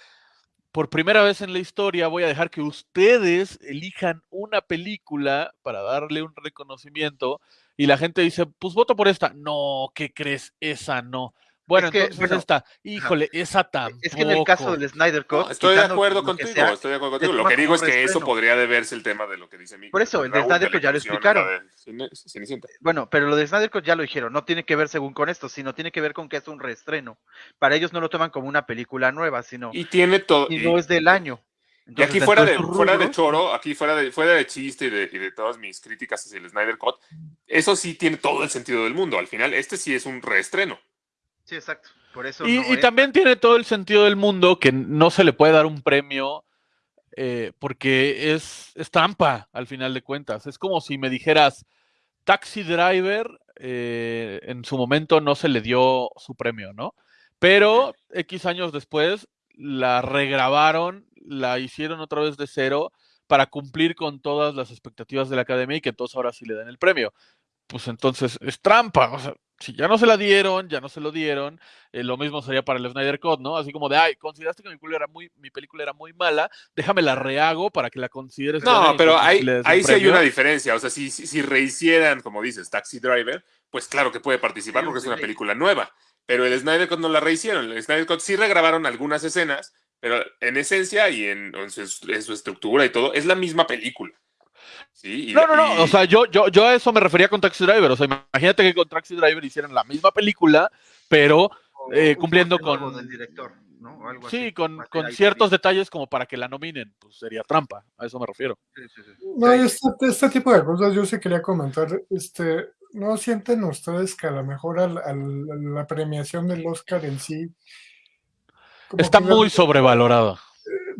por primera vez en la historia voy a dejar que ustedes elijan una película para darle un reconocimiento y la gente dice, pues voto por esta. No, ¿qué crees? Esa no. Bueno, Es que, entonces bueno, esta, híjole, esa tampoco. Es que en el caso del Snyder Cut. No, estoy de acuerdo contigo, sea, estoy de acuerdo contigo. Lo que digo es que eso podría deberse el tema de lo que dice Miguel. Por eso, el Snyder Cut ya lo explicaron. de. Bueno, pero lo de Snyder Cut ya lo dijeron, no tiene que ver según con esto, sino tiene que ver con que es un reestreno. Para ellos no lo toman como una película nueva, sino Y tiene todo. y no es del año. y aquí fuera de, fuera de choro, aquí fuera de, fuera de chiste y de, y de todas mis críticas hacia el Snyder Cut, eso sí tiene todo el sentido del mundo. Al final, este sí es un reestreno. Sí, exacto. Por eso Y, no y es- también tiene todo el sentido del mundo que no se le puede dar un premio eh, porque es, es trampa al final de cuentas. Es como si me dijeras, Taxi Driver eh, en su momento no se le dio su premio, ¿no? Pero X años después la regrabaron, la hicieron otra vez de cero para cumplir con todas las expectativas de la academia y que entonces ahora sí le den el premio. Pues entonces es trampa, o sea, si ya no se la dieron, ya no se lo dieron, eh, lo mismo sería para el Snyder Cut, ¿no? Así como de, ay, consideraste que mi película era muy, mi película era muy mala, déjame la rehago para que la consideres No, pero entonces ahí, sí hay premio". una diferencia. O sea, si, si, si rehicieran, como dices, Taxi Driver, pues claro que puede participar Sí, porque es una sí. película nueva. Pero el Snyder Cut no la rehicieron. El Snyder Cut sí regrabaron algunas escenas, pero en esencia y en, en su, en su estructura y todo, es la misma película. ¿Sí? Y- No, no, no. y- O sea, yo, yo, yo a eso me refería con Taxi Driver. O sea, imagínate que con Taxi Driver hicieran la misma película, pero O eh, cumpliendo con- del director, ¿no? O algo sí, así. con, con ciertos detalles como para que la nominen. Pues sería trampa. A eso me refiero. Sí, sí, sí. No, este, este tipo de cosas yo sí quería comentar. Este, ¿No sienten ustedes que a lo mejor al- al- la premiación del Oscar en sí Está muy sobrevalorada.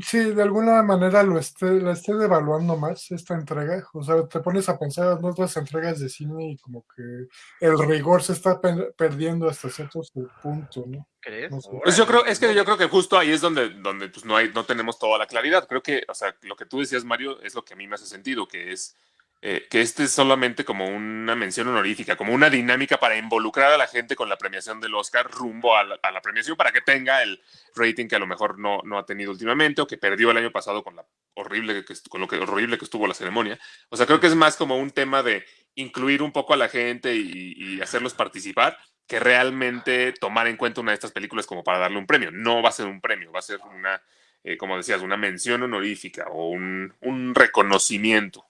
Sí, de alguna manera lo esté, la esté devaluando más esta entrega. O sea, te pones a pensar en otras entregas de cine y como que el rigor se está pe- perdiendo hasta cierto punto, ¿no? ¿Crees? No sé. Pues yo creo, es que yo creo que justo ahí es donde, donde pues no hay, no tenemos toda la claridad. Creo que, o sea, lo que tú decías, Mario, es lo que a mí me hace sentido, que es eh, que este es solamente como una mención honorífica, como una dinámica para involucrar a la gente con la premiación del Oscar rumbo a la, premiación para que tenga el rating que a lo mejor no, no ha tenido últimamente o que perdió el año pasado con la horrible que, con lo que horrible que estuvo la ceremonia. O sea, creo que es más como un tema de incluir un poco a la gente y, y hacerlos participar que realmente tomar en cuenta una de estas películas como para darle un premio. No va a ser un premio, va a ser una, eh, como decías, una mención honorífica o un, un reconocimiento.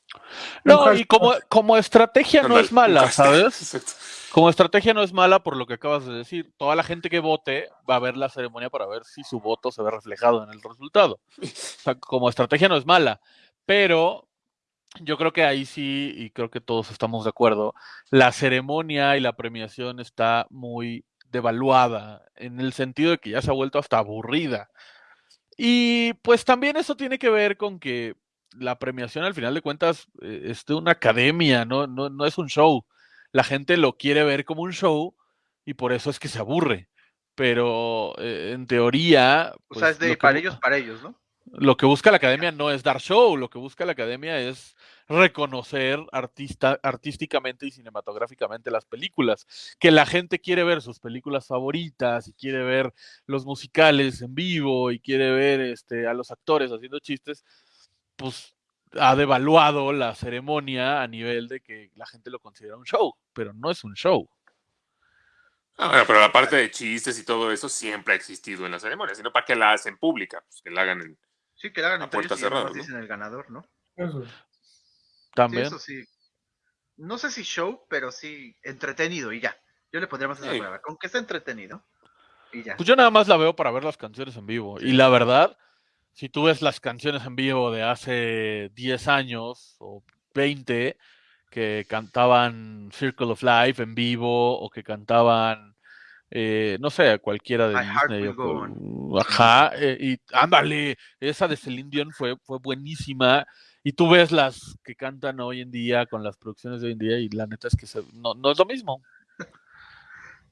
No, y como, como estrategia no Ándale, es mala. ¿sabes? (laughs) Como estrategia no es mala por lo que acabas de decir. Toda la gente que vote va a ver la ceremonia para ver si su voto se ve reflejado en el resultado. O sea, como estrategia no es mala, pero yo creo que ahí sí, y creo que todos estamos de acuerdo, la ceremonia y la premiación está muy devaluada, en el sentido de que ya se ha vuelto hasta aburrida. Y pues también eso tiene que ver con que la premiación al final de cuentas eh, es de una academia, no, no, no es un show. La gente lo quiere ver como un show y por eso es que se aburre. Pero eh, en teoría... O sea, pues, es de para ellos, para ellos, ¿no? lo que busca la academia no es dar show, lo que busca la academia es reconocer artista, artísticamente y cinematográficamente las películas. Que la gente quiere ver sus películas favoritas y quiere ver los musicales en vivo y quiere ver este, a los actores haciendo chistes, pues ha devaluado la ceremonia a nivel de que la gente lo considera un show, pero no es un show. Ah, bueno, pero la parte de chistes y todo eso siempre ha existido en la ceremonia, sino para que la hacen pública, pues que la hagan en... Sí, que la hagan A entre puerta ellos y ya cerrada, nomás ¿no? dicen el ganador, ¿no? Eso. Sí, También. eso sí. No sé si show, pero sí entretenido y ya. Yo le pondría más esa Sí. palabra. Con que esté entretenido y ya. Pues yo nada más la veo para ver las canciones en vivo. Y la verdad, si tú ves las canciones en vivo de hace 10 años o 20 que cantaban Circle of Life en vivo o que cantaban, eh, no sé, cualquiera de My Heart Disney. Will o Go Ajá, eh, y ándale, esa de Celine Dion fue, fue buenísima. Y tú ves las que cantan hoy en día con las producciones de hoy en día y la neta es que se- no, no es lo mismo.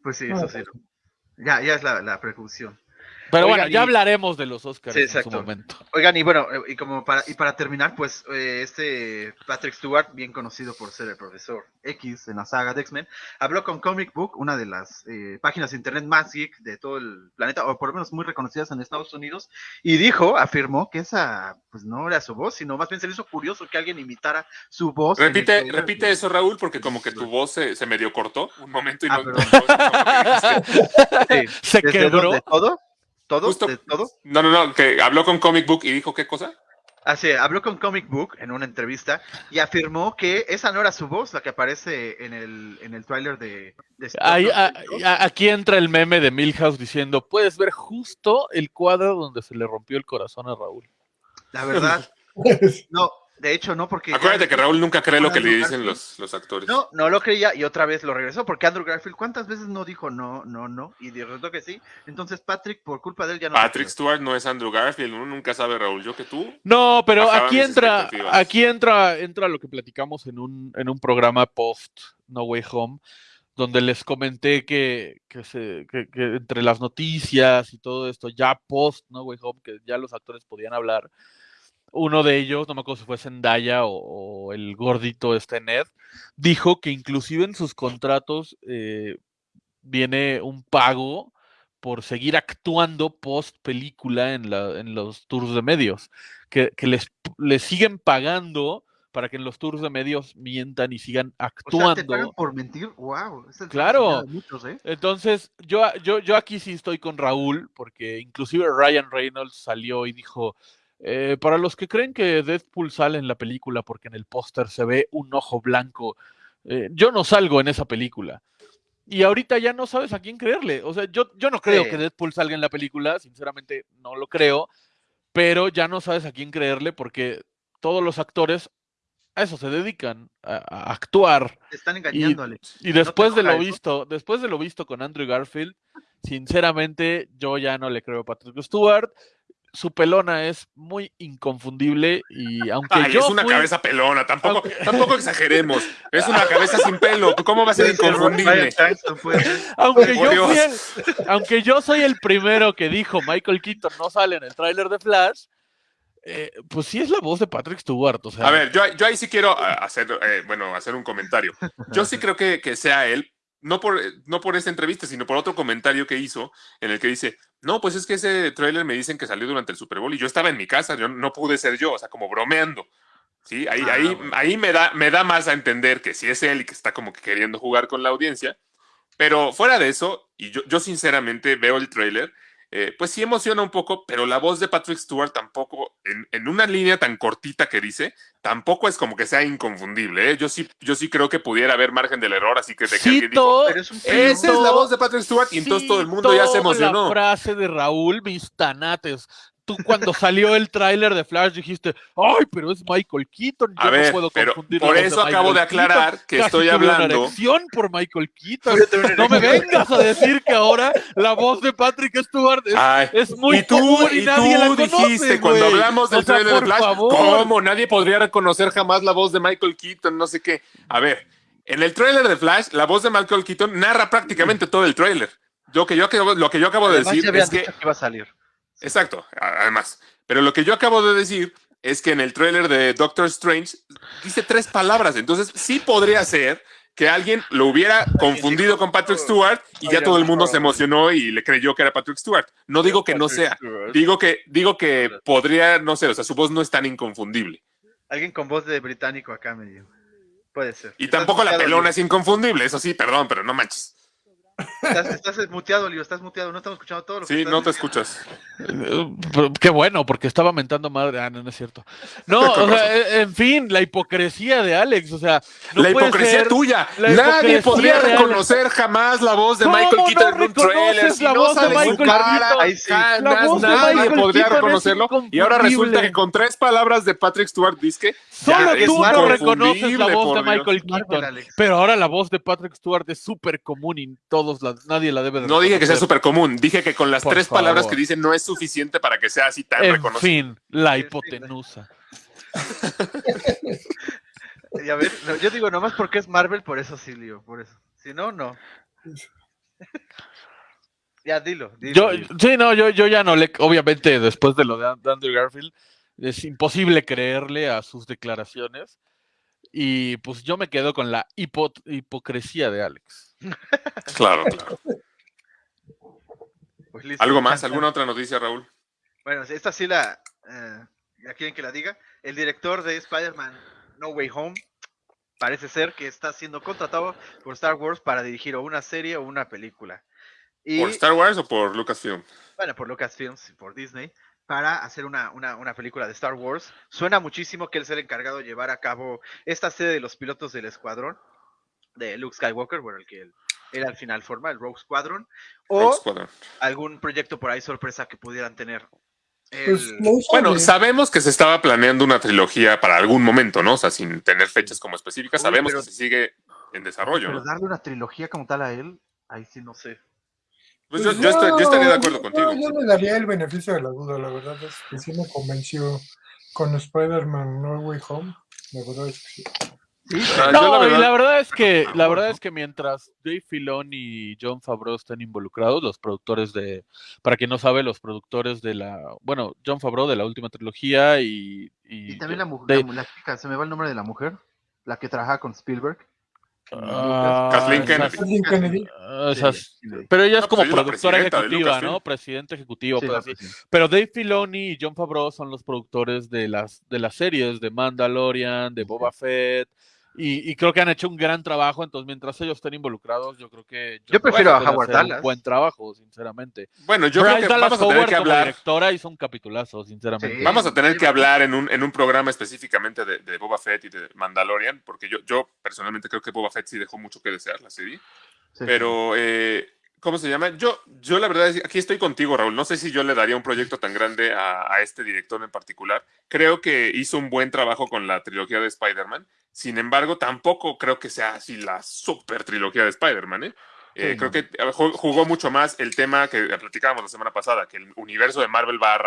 Pues sí, No, eso sí. Ya, ya es la, la precaución. Pero Oigan, bueno, ya y- hablaremos de los Oscars Sí, en su momento. Oigan, y bueno, eh, y como para, y para terminar, pues eh, este Patrick Stewart, bien conocido por ser el profesor X en la saga de X-Men, habló con Comic Book, una de las eh, páginas de internet más geek de todo el planeta, o por lo menos muy reconocidas en Estados Unidos, y dijo, afirmó que esa pues no era su voz, sino más bien se le hizo curioso que alguien imitara su voz. el Repite, repite de- eso, Raúl, porque como que tu voz se, se medio cortó un momento y Ah, no... perdón. no- no- (laughs) Sí, Se quebró. donde todo, todo, Justo- de todo. no, no, no, que habló con Comic Book y dijo qué cosa. Así, habló con Comic Book en una entrevista y afirmó que esa no era su voz, la que aparece en el, en el tráiler de, de Ahí, a- a- aquí entra el meme de Milhouse diciendo, puedes ver justo el cuadro donde se le rompió el corazón a Raúl. La verdad, (laughs) no, de hecho no, porque... ya- Acuérdate que Raúl nunca cree lo que le dicen los, los actores. No, no lo creía y otra vez lo regresó, porque Andrew Garfield, ¿cuántas veces no dijo no, no, no? Y de resultó que sí. Entonces Patrick, por culpa de él, ya no... Patrick. Stewart no es Andrew Garfield, uno nunca sabe, Raúl, yo que tú. No, pero aquí entra, aquí entra, entra lo que platicamos en un, en un programa post No Way Home, donde les comenté que, que, se, que, que entre las noticias y todo esto, ya post No Way Home, que ya los actores podían hablar, uno de ellos, no me acuerdo si fue Zendaya o, o el gordito este Ned, dijo que inclusive en sus contratos eh, viene un pago por seguir actuando post película en, la, en los tours de medios, que, que les, les siguen pagando para que en los tours de medios mientan y sigan O sea, actuando. te pagan por mentir. Wow. es el Claro. de muchos, ¿eh? Entonces, yo, yo, yo aquí sí estoy con Raúl, porque inclusive Ryan Reynolds salió y dijo, eh, para los que creen que Deadpool sale en la película porque en el póster se ve un ojo blanco, eh, yo no salgo en esa película. Y ahorita ya no sabes a quién creerle. O sea, yo, yo no creo Sí. que Deadpool salga en la película, sinceramente no lo creo, pero ya no sabes a quién creerle porque todos los actores a eso se dedican, a, a actuar. Te están engañando, Alex. Y después de lo eso? visto, después de lo visto con Andrew Garfield, sinceramente yo ya no le creo a Patrick Stewart. Su pelona es muy inconfundible y aunque Ay, yo es una fui- cabeza pelona, tampoco, Aunque- tampoco exageremos. Es una cabeza sin pelo. ¿Cómo va a ser (laughs) inconfundible? (laughs) Aunque por yo fui Dios. el- aunque yo soy el primero que dijo Michael Keaton no sale en el tráiler de Flash, eh, pues sí es la voz de Patrick Stewart. O sea, A ver, yo, yo ahí sí quiero ah, hacer, eh, bueno, hacer un comentario. Yo sí (laughs) creo que, que sea él, no por, no por esta entrevista, sino por otro comentario que hizo, en el que dice, no, pues es que ese tráiler me dicen que salió durante el Super Bowl y yo estaba en mi casa, yo no pude ser yo, o sea, como bromeando. Sí, ahí, Ah, ahí, bueno. ahí me, da, me da más a entender que sí es él y que está como que queriendo jugar con la audiencia. Pero fuera de eso, y yo, yo sinceramente veo el tráiler, eh, pues sí emociona un poco, pero la voz de Patrick Stewart tampoco, en, en una línea tan cortita que dice, tampoco es como que sea inconfundible. ¿eh? Yo, sí, yo sí creo que pudiera haber margen del error, así que de que alguien dijo, cito, Pero es un esa es la voz de Patrick Stewart, y entonces todo el mundo ya se emocionó. La frase de Raúl, mis tanates. Tú cuando salió el tráiler de Flash dijiste, ay, pero es Michael Keaton. A yo ver, no puedo pero confundir por la eso acabo Michael de aclarar Keaton. que Casi estoy una hablando- erección por Michael Keaton. Una No me vengas a decir que ahora la voz de Patrick Stewart es, Ay, es muy y tú, común y, y nadie la tú conoce, dijiste cuando hablamos del O sea, trailer de Flash, favor. ¿cómo? Nadie podría reconocer jamás la voz de Michael Keaton, no sé qué. A ver, en el trailer de Flash, la voz de Michael Keaton narra prácticamente todo el trailer. Lo que yo acabo, lo que yo acabo de Además, decir es que que iba a salir. Exacto, además. Pero lo que yo acabo de decir es que en el tráiler de Doctor Strange dice tres palabras. Entonces, sí podría ser que alguien lo hubiera confundido con Patrick Stewart y ya todo el mundo se emocionó y le creyó que era Patrick Stewart. No digo que no sea, digo que, digo que podría, no sé, o sea, su voz no es tan inconfundible. Alguien con voz de británico acá me dio. Puede ser. Y tampoco la pelona es inconfundible, eso sí, perdón, pero no manches. Estás, estás muteado, Leo, estás muteado. No estamos escuchando todo lo que Sí, estás no te diciendo. escuchas. Qué bueno, porque estaba mentando madre. Ah, no, no es cierto. No, (laughs) o sea, en fin, la hipocresía de Alex. O sea, no la puede hipocresía ser- tuya. la Nadie hipocresía podría reconocer jamás la voz de ¿Cómo Michael no Keaton en un reconoces trailer. Si la no voz de sale su Michael cara, Keaton? Ahí sí. jamás La voz de nadie Michael podría Keaton reconocerlo. Y ahora resulta que con tres palabras de Patrick Stewart Disque, Solo tú no reconoces la voz de. Michael Keaton. Pero ahora la voz de Patrick Stewart es súper común y todos la, nadie la debe de No dije que sea súper común, dije que con las Por tres palabras que dice no es suficiente para que sea así tan En reconocido. fin, la hipotenusa. (laughs) Y a ver, no, yo digo nomás porque es Marvel, por eso sí, Leo, por eso. Si no, no. (laughs) ya, dilo. dilo, Yo, dilo. sí, no, yo, yo ya no le, obviamente después de lo de An- de Andrew Garfield, es imposible creerle a sus declaraciones. Y pues yo me quedo con la hipo- hipocresía de Alex. Claro, claro. (laughs) Pues listo. ¿Algo más? ¿Alguna otra noticia, Raúl? Bueno, esta sí la. eh, ¿Ya quieren que la diga? El director de Spider-Man No Way Home parece ser que está siendo contratado por Star Wars para dirigir o una serie o una película. Y, ¿Por Star Wars o por Lucasfilm? bueno, por Lucasfilms y por Disney, para hacer una, una, una película de Star Wars. Suena muchísimo que él sea el encargado de llevar a cabo esta serie de los pilotos del escuadrón de Luke Skywalker, bueno, el que él, él al final forma, el Rogue Squadron, o Rogue Squadron. algún proyecto por ahí sorpresa que pudieran tener. Pues El- Bueno, sabemos que se estaba planeando una trilogía para algún momento, ¿no? O sea, sin tener fechas como específicas, Uy, sabemos pero- que se sigue en desarrollo, Pero ¿no? darle una trilogía como tal a él, ahí sí no sé. Pues yo, yo estoy- yo estaría de acuerdo yo- contigo. Yo le daría el beneficio de la duda, la verdad es que sí me convenció con Spider-Man No Way Home. La verdad es que sí. No, yo la y la verdad es que la verdad es que mientras Dave Filoni y John Favreau estén involucrados, los productores de, para quien no sabe, los productores de la, bueno, John Favreau de la última trilogía y y, Y también la de- mujer, la, la chica, se me va el nombre de la mujer, la que trabaja con Spielberg. Ah, Kathleen Kennedy. Kathleen Kennedy. ah, esas- Sí, sí. pero ella es No, como pues productora ejecutiva. ¿no? Presidente ejecutivo, Sí, pues. Pero Dave Filoni y John Favreau son los productores de las de las series de Mandalorian, de Boba Fett. Y, y creo que han hecho un gran trabajo, entonces mientras ellos estén involucrados, yo creo que Yo prefiero a Howard hacer un Dallas. buen trabajo, sinceramente. Bueno, yo Bryce creo que Dallas vamos a tener Howard que como hablar. directora hizo un capitulazo, sinceramente. Sí. Vamos a tener que hablar en un, en un programa específicamente de, de Boba Fett y de Mandalorian, porque yo, yo personalmente creo que Boba Fett sí dejó mucho que desear la serie. Sí, Pero, eh, ¿cómo se llama? Yo, yo la verdad, es- aquí estoy contigo, Raúl. No sé si yo le daría un proyecto tan grande a, a este director en particular. Creo que hizo un buen trabajo con la trilogía de Spider-Man. Sin embargo, tampoco creo que sea así la super trilogía de Spider-Man, ¿eh? Eh, Sí, creo no. que eh, ju- jugó mucho más el tema que platicábamos la semana pasada, que el universo de Marvel va,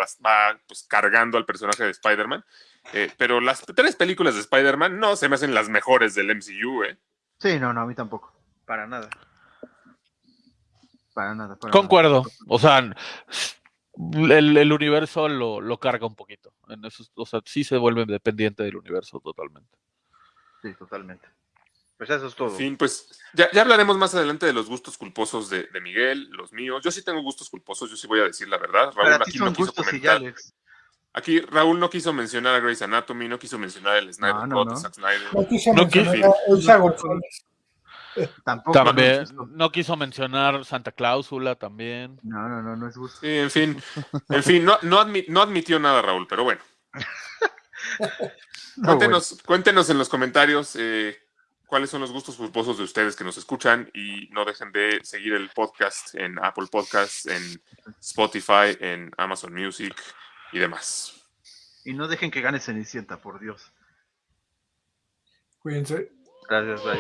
pues, cargando al personaje de Spider-Man. Eh, pero las tres películas de Spider-Man no se me hacen las mejores del MCU, ¿eh? Sí, no, no, a mí tampoco. Para nada. Para nada. para Concuerdo. O sea, el, el universo lo, lo carga un poquito. En eso, o sea, sí se vuelve dependiente del universo totalmente. Sí, totalmente. Pues eso es todo. Fin, pues ya, ya hablaremos más adelante de los gustos culposos de, de Miguel, los míos. Yo sí tengo gustos culposos, yo sí voy a decir la verdad. Raúl Para ti aquí son no quiso comentar. ya, Alex. Aquí Raúl no quiso mencionar a Grey's Anatomy, no quiso mencionar el Snyder No, no, Cut no. Zack Snyder. No quiso No mencionar quiso. Tampoco. También, No, quiso mencionar Santa Cláusula también. no, no, no, no es gusto. Sí, en fin, en fin, no, no, admi- no admitió nada Raúl, pero bueno. (laughs) No, Cuéntenos, cuéntenos en los comentarios eh, cuáles son los gustos culposos de ustedes que nos escuchan y no dejen de seguir el podcast en Apple Podcasts, en Spotify, en Amazon Music y demás. Y no dejen que gane Cenicienta, por Dios. Cuídense. Gracias, bye.